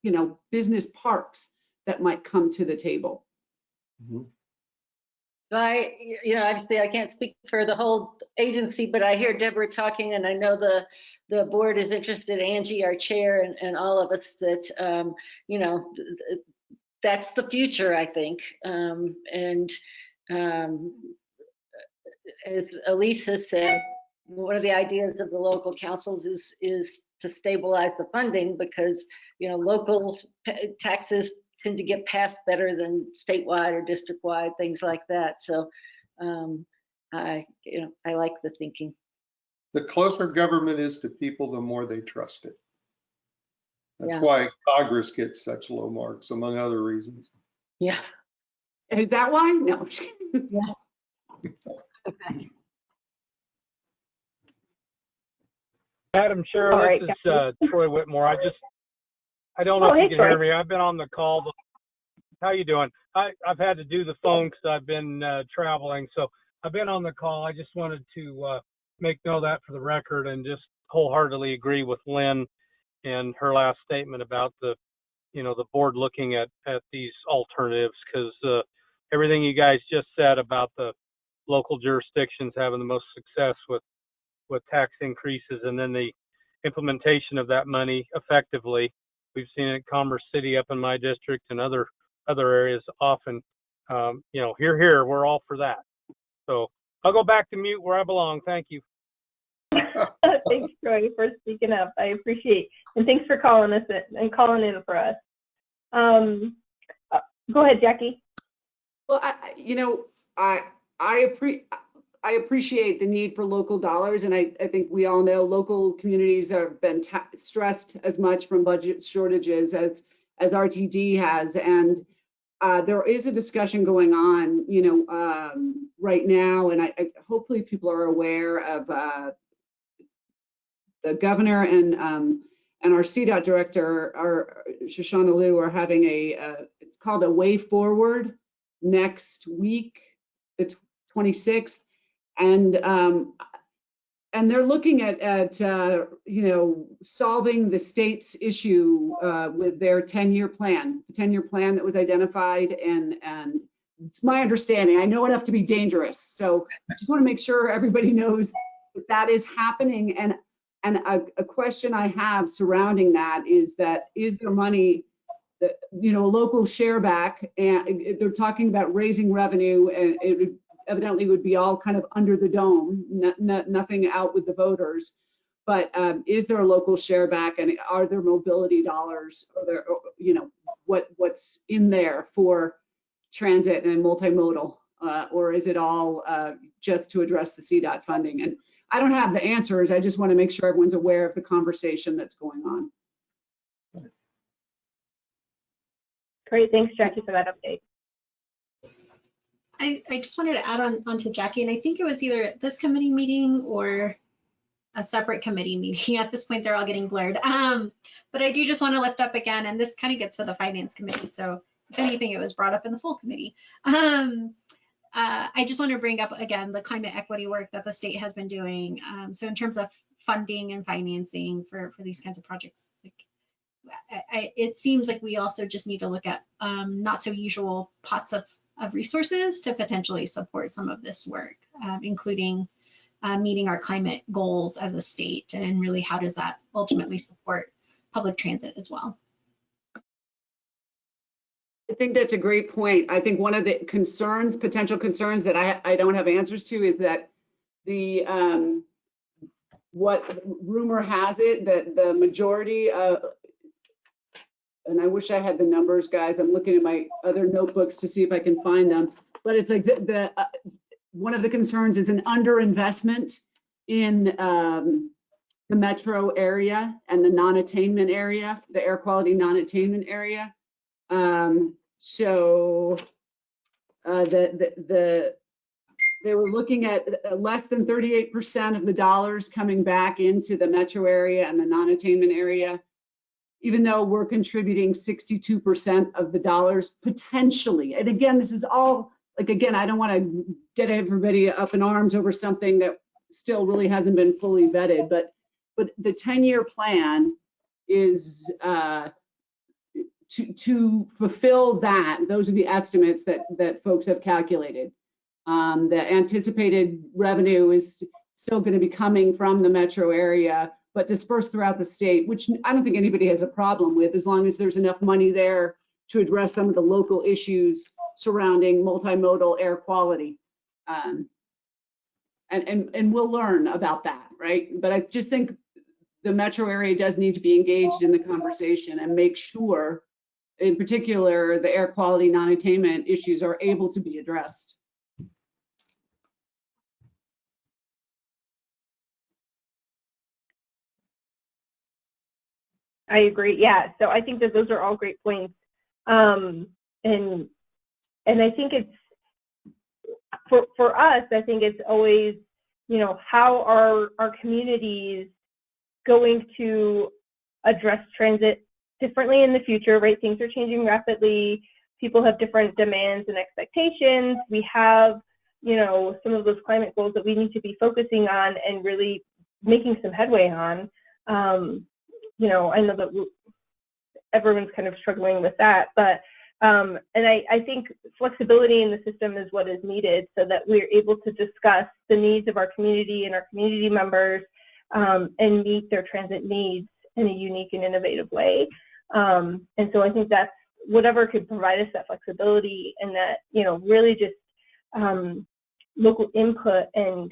S1: you know, business parks that might come to the table.
S3: I, you know, obviously I can't speak for the whole agency, but I hear Deborah talking and I know the, the board is interested, Angie, our chair, and, and all of us that, um, you know, th- th- that's the future, I think. Um, and, um, as Elise has said, one of the ideas of the local councils is, is to stabilize the funding because, you know, local taxes tend to get passed better than statewide or district-wide, things like that. So, um, I, you know, I like the thinking.
S5: The closer government is to people, the more they trust it. That's
S3: Yeah.
S5: why Congress gets such low marks, among other reasons.
S3: Yeah.
S1: Is that why? No.
S9: Madam Chair,
S2: All right,
S9: this is uh, Troy Whitmore. I just, I don't
S2: Oh,
S9: know if
S2: hey,
S9: you can hear me. I've been on the call. How you doing? I, I've had to do the phone because I've been uh, traveling. So I've been on the call. I just wanted to uh, make note that for the record and just wholeheartedly agree with Lynn and her last statement about the, you know, the board looking at, at these alternatives because uh, everything you guys just said about the local jurisdictions having the most success with with tax increases and then the implementation of that money effectively. We've seen it in Commerce City up in my district and other other areas often. Um, you know, here, here, we're all for that. So I'll go back to mute where I belong. Thank you.
S2: thanks, Troy, for speaking up. I appreciate, and thanks for calling us in, and calling in for us. Um, uh, go ahead, Jackie.
S1: Well, I, I- you know, I, I appre, I appreciate the need for local dollars and I, I think we all know local communities have been stressed as much from budget shortages as, as RTD has. And uh, there is a discussion going on, you know, um, right now, and I, I, hopefully people are aware of, uh, the governor and, um, and our CDOT director, our Shoshana Lew are having a, uh, it's called a way forward next week, the tw- 26th. And um, and they're looking at, at, uh, you know, solving the state's issue, uh, with their 10-year plan, the 10-year plan that was identified and, and it's my understanding, I know enough to be dangerous. So I just want to make sure everybody knows that that is happening. And, and a, a question I have surrounding that is that, is there money you know, local share back and they're talking about raising revenue and it evidently would be all kind of under the dome, no, no, nothing out with the voters. But um, is there a local share back and are there mobility dollars? or there, you know, what, what's in there for transit and multimodal? Uh, or is it all uh, just to address the CDOT funding? And I don't have the answers. I just want to make sure everyone's aware of the conversation that's going on.
S2: Great, thanks Jackie for that update.
S6: I, I just wanted to add on, on to Jackie, and I think it was either at this committee meeting or a separate committee meeting. At this point, they're all getting blurred. Um, but I do just want to lift up again, and this kind of gets to the finance committee. So if anything, it was brought up in the full committee. Um, uh, I just want to bring up again the climate equity work that the state has been doing. Um, so in terms of funding and financing for, for these kinds of projects, like I, I, it seems like we also just need to look at um, not so usual pots of of resources to potentially support some of this work, um, including uh, meeting our climate goals as a state, and really how does that ultimately support public transit as well.
S1: I think that's a great point. I think one of the concerns, potential concerns that I, I don't have answers to is that the, um, what rumor has it that the majority of, and I wish I had the numbers, guys. I'm looking at my other notebooks to see if I can find them. But it's like the, the uh, one of the concerns is an underinvestment in um, the metro area and the non-attainment area, the air quality non-attainment area. Um, so uh, the, the, the, they were looking at uh, less than 38% of the dollars coming back into the metro area and the non-attainment area, even though we're contributing 62% of the dollars potentially. And again, this is all, like, again, I don't want to get everybody up in arms over something that still really hasn't been fully vetted, but, but the 10-year plan is, uh, to, to fulfill that, those are the estimates that, that folks have calculated. Um, the anticipated revenue is still going to be coming from the metro area, but dispersed throughout the state, which I don't think anybody has a problem with, as long as there's enough money there to address some of the local issues surrounding multimodal air quality. Um, and, and, and we'll learn about that, right? But I just think the metro area does need to be engaged in the conversation and make sure in particular, the air quality non-attainment issues are able to be addressed.
S2: I agree. Yeah. So I think that those are all great points. Um, and and I think it's for for us, I think it's always, you know, how are our communities going to address transit differently in the future, right? Things are changing rapidly. People have different demands and expectations. We have, you know, some of those climate goals that we need to be focusing on and really making some headway on. Um, you know, I know that everyone's kind of struggling with that, but um, and I, I think flexibility in the system is what is needed so that we're able to discuss the needs of our community and our community members um, and meet their transit needs in a unique and innovative way. Um, and so I think that's whatever could provide us that flexibility and that, you know, really just um, local input and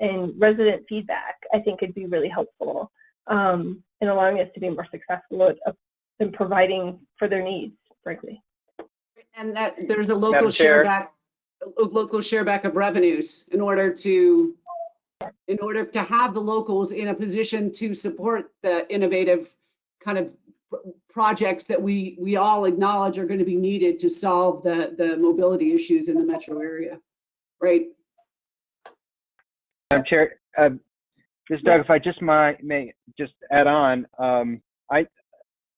S2: and resident feedback, I think could be really helpful um, in allowing us to be more successful at, in providing for their needs, frankly.
S1: And that there's a local
S7: Madam
S1: share back, local share back of revenues in order to, in order to have the locals in a position to support the innovative kind of projects that we, we all acknowledge are going to be needed to solve the, the mobility issues in the metro area, right?
S7: Madam Chair, uh, this is Doug, if I just might, may just add on, um, I,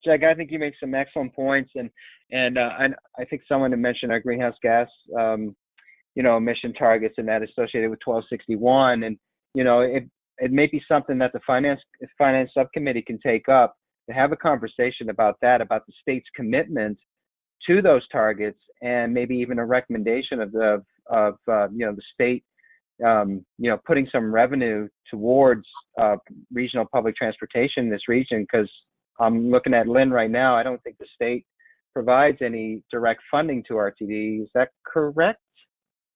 S7: Jack, I think you make some excellent points and, and, uh, and I think someone had mentioned our greenhouse gas, um, you know, emission targets and that associated with 1261. And, you know, it, it may be something that the finance finance subcommittee can take up to have a conversation about that, about the state's commitment to those targets, and maybe even a recommendation of the of uh, you know the state um, you know putting some revenue towards uh, regional public transportation in this region because I'm looking at Lynn right now. I don't think the state provides any direct funding to RTD. Is that correct?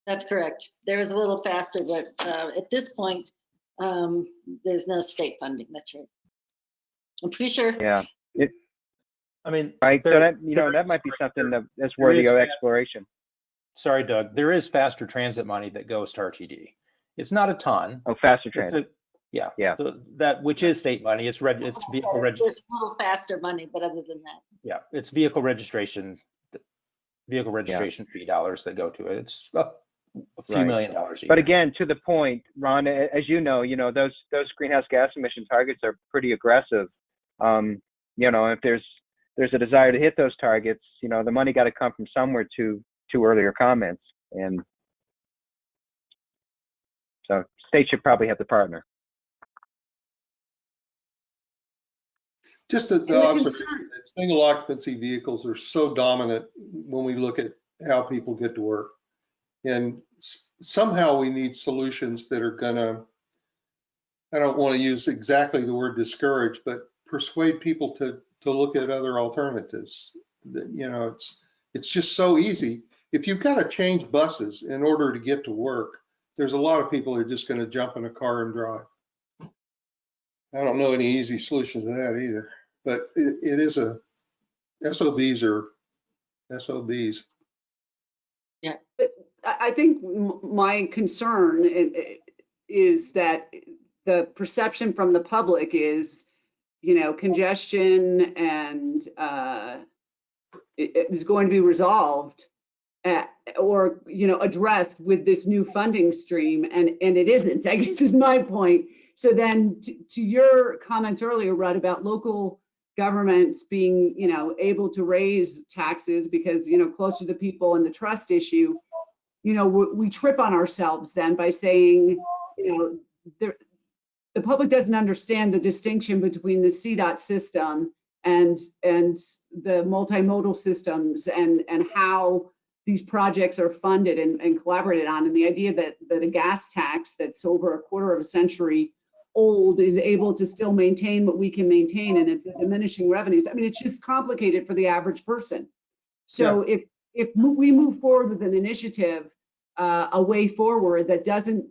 S3: That's correct. There is a little faster, but uh, at this point, um, there's no state funding. That's right. I'm pretty sure.
S7: Yeah.
S4: I mean,
S7: Right. So that you know
S4: there
S7: that
S4: is-
S7: might be something that, that's worthy
S4: is
S7: of
S4: that-
S7: exploration.
S4: Sorry, Doug, there is faster transit money that goes to RTD. It's not a ton.
S7: Oh, faster transit.
S4: a- Yeah.
S7: Yeah.
S4: So that, which is state money, it's reg, it's vehicle registration.
S3: a little faster money, but other than that,
S4: Yeah, it's vehicle registration, vehicle registration fee dollars that go to it. It's a a few
S7: Right.
S4: million dollars a
S7: But
S4: year.
S7: again, to the point, Ron, as you know, you know those those greenhouse gas emission targets are pretty aggressive. Um, you know, if there's there's a desire to hit those targets, you know, the money got to come from somewhere. To to earlier comments, and so state should probably have to partner.
S5: Just the, the
S1: the
S5: observation that single occupancy vehicles are so dominant when we look at how people get to work. And somehow we need solutions that are gonna, I don't want to use exactly the word discourage, but persuade people to, to look at other alternatives. That, you know, it's, it's just so easy. If you've got to change buses in order to get to work, there's a lot of people who are just gonna jump in a car and drive. I don't know any easy solutions to that either but it, it is a, SOBs are SOBs.
S1: I, I think my concern i- i- is that the perception from the public is, you know, congestion and, uh, it, it is going to be resolved at, Uh, or, you know, addressed with this new funding stream and, and it isn't, I guess is my point. So then to, to your comments earlier, Rudd, about local governments being, you know, able to raise taxes because, you know, closer to the people and the trust issue, you know, we, we trip on ourselves then by saying, you know, there, the public doesn't understand the distinction between the CDOT system and, and the multimodal systems and, and how these projects are funded and, and collaborated on. And the idea that, that a gas tax that's over a quarter of a century old is able to still maintain what we can maintain and it's diminishing revenues. I mean, it's just complicated for the average person. So if, if we move forward with an initiative, uh, a way forward that doesn't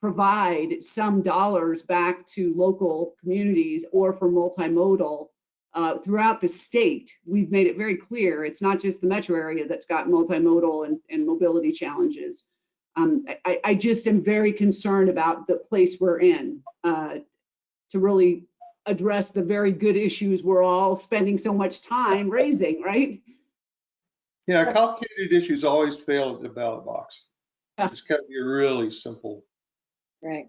S1: provide some dollars back to local communities or for multimodal uh, throughout the state, we've made it very clear, it's not just the metro area that's got multimodal and, and mobility challenges. Um, I, I just am very concerned about the place we're in uh, to really address the very good issues we're all spending so much time raising, right?
S5: Yeah, complicated issues always fail at the ballot box.
S1: Yeah.
S5: It's got to be really simple.
S3: right.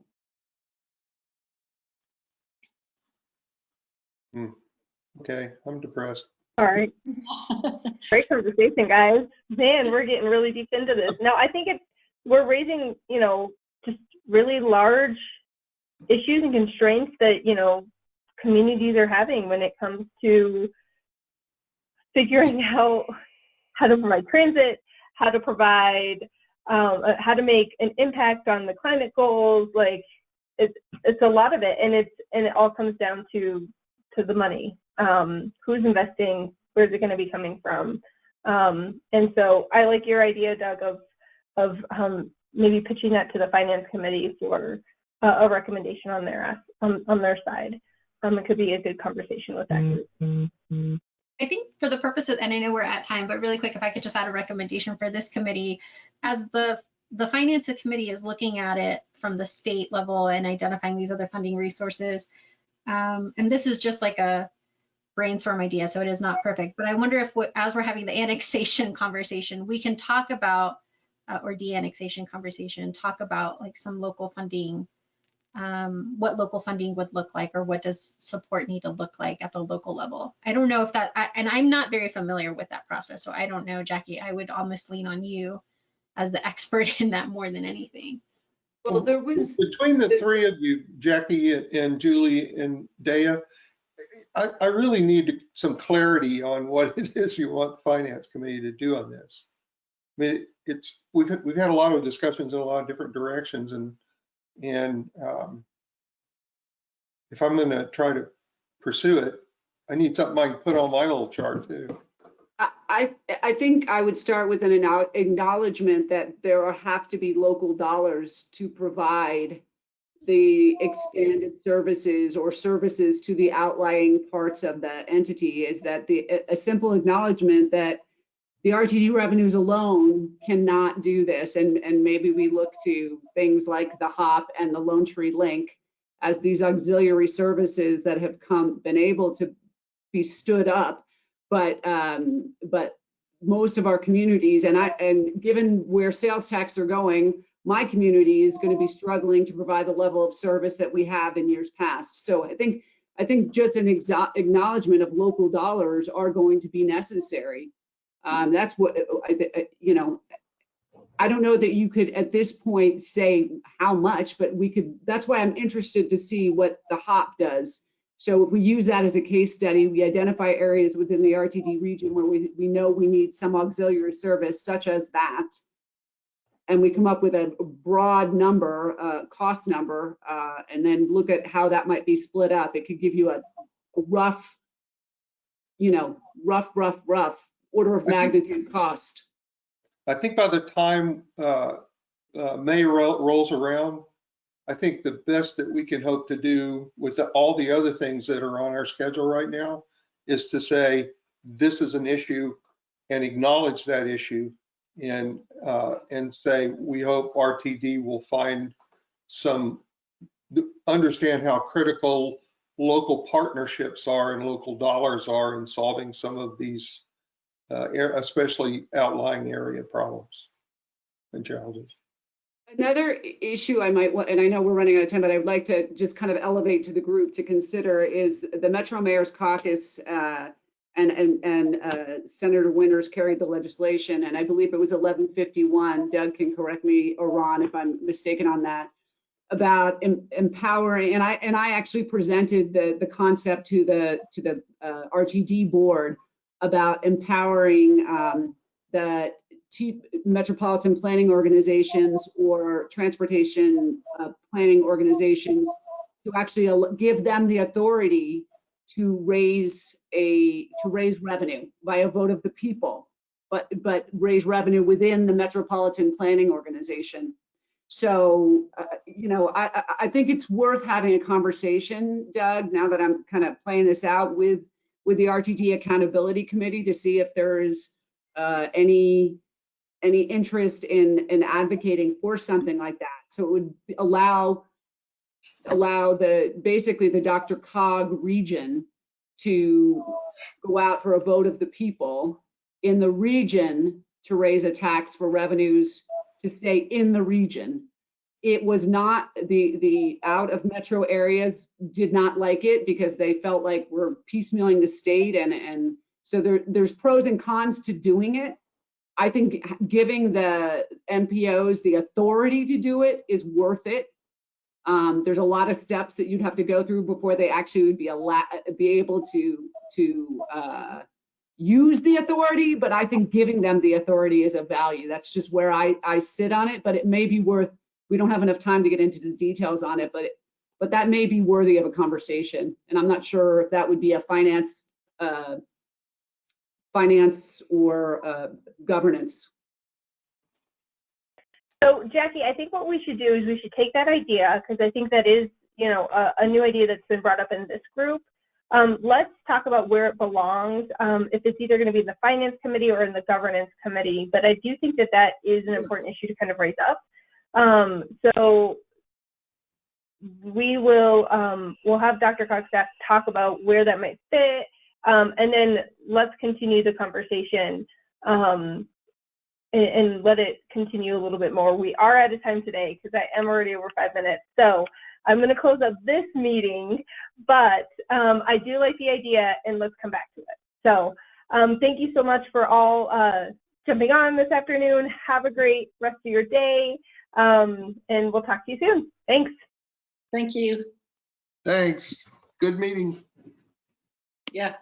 S5: Okay, I'm depressed.
S2: All right. Great conversation, guys. Man, we're getting really deep into this. No, I think it's we're raising, you know, just really large issues and constraints that, you know, communities are having when it comes to figuring out how to provide transit, how to provide, um, uh, how to make an impact on the climate goals. Like, it's it's a lot of it, and it's and it all comes down to to the money. Um, who's investing? Where's it going to be coming from? Um, and so I like your idea, Doug, of of um, maybe pitching that to the finance committee for uh, a recommendation on their on, on their side. Um, it could be a good conversation with that group.
S6: I think for the purposes, and I know we're at time, but really quick, if I could just add a recommendation for this committee, as the the finance committee is looking at it from the state level and identifying these other funding resources. Um, and this is just like a brainstorm idea, so it is not perfect. But I wonder if, we- as we're having the annexation conversation, we can talk about uh, or de-annexation conversation, talk about like some local funding um, what local funding would look like or what does support need to look like at the local level. I don't know if that, I, and I'm not very familiar with that process, so I don't know, Jackie. I would almost lean on you as the expert in that more than anything.
S1: Well, there was,
S5: Between the three of you, Jackie and- and Julie and Daya, I, I really need some clarity on what it is you want the finance committee to do on this. I mean, it's, we've, had- we've had a lot of discussions in a lot of different directions and, and um, if I'm gonna try to pursue it, I need something I can put on my little chart too.
S1: I I think I would start with an acknowledgement that there have to be local dollars to provide the expanded services or services to the outlying parts of the entity is that the, a- simple acknowledgement that the RTD revenues alone cannot do this. And, and maybe we look to things like the HOP and the Lone Tree Link as these auxiliary services that have come, been able to be stood up. But, um, but most of our communities, and I, and given where sales tax are going, my community is going to be struggling to provide the level of service that we have in years past. So I think, I think just an acknowledgement of local dollars are going to be necessary. Um, that's what, I- you know, I don't know that you could at this point say how much, but we could, that's why I'm interested to see what the HOP does. So if we use that as a case study, we identify areas within the RTD region where we, we know we need some auxiliary service such as that. And we come up with a broad number, uh, cost number, uh, and then look at how that might be split up. It could give you a rough, you know, rough, rough, rough order of
S5: I think-
S1: magnitude cost.
S5: I think by the time uh, uh, May ro- rolls around, I think the best that we can hope to do with the- all the other things that are on our schedule right now is to say, this is an issue and acknowledge that issue and, uh, and say, we hope RTD will find some, understand how critical local partnerships are and local dollars are in solving some of these uh, especially outlying area problems and challenges.
S1: Another issue I might want, and I know we're running out of time, but I'd like to just kind of elevate to the group to consider is the Metro Mayor's Caucus uh, and, and, and uh, Senator Winters carried the legislation, and I believe it was 1151. Doug can correct me, or Ron, if I'm mistaken on that, about em- empowering, and I, and I actually presented the, the concept to the, to the uh, RTD board about empowering um, the metropolitan planning organizations or transportation uh, planning organizations to actually al- give them the authority to raise a, to raise revenue by a vote of the people, but, but raise revenue within the metropolitan planning organization. So, uh, you know, I, I, think it's worth having a conversation, Doug, now that I'm kind of playing this out with, with the RTD Accountability Committee to see if there is uh, any any interest in in advocating for something like that. So it would allow allow the basically the DRCOG region to go out for a vote of the people in the region to raise a tax for revenues to stay in the region. It was not the the out of metro areas did not like it because they felt like we're piecemealing the state and and so there there's pros and cons to doing it. I think giving the MPOs the authority to do it is worth it. Um, there's a lot of steps that you'd have to go through before they actually would be be able to, to, uh, use the authority, but I think giving them the authority is a value. That's just where I, I sit on it, but it may be worth, we don't have enough time to get into the details on it, but, it- but that may be worthy of a conversation. And I'm not sure if that would be a finance, uh, finance or, uh, governance.
S2: So Jackie, I think what we should do is we should take that idea because I think that is, you know, a, a new idea that's been brought up in this group. Um, let's talk about where it belongs. Um, if it's either going to be in the finance committee or in the governance committee, but I do think that that is an important issue to kind of raise up. Um, so we will um, we'll have DRCOG talk about where that might fit, um, and then let's continue the conversation um, and, and let it continue a little bit more. We are out of time today because I am already over five minutes. So I'm going to close up this meeting, but um, I do like the idea and let's come back to it. So um, thank you so much for all uh, jumping on this afternoon. Have a great rest of your day. Um, and we'll talk to you soon. Thanks.
S3: Thank you.
S5: Thanks. Good meeting.
S3: Yeah.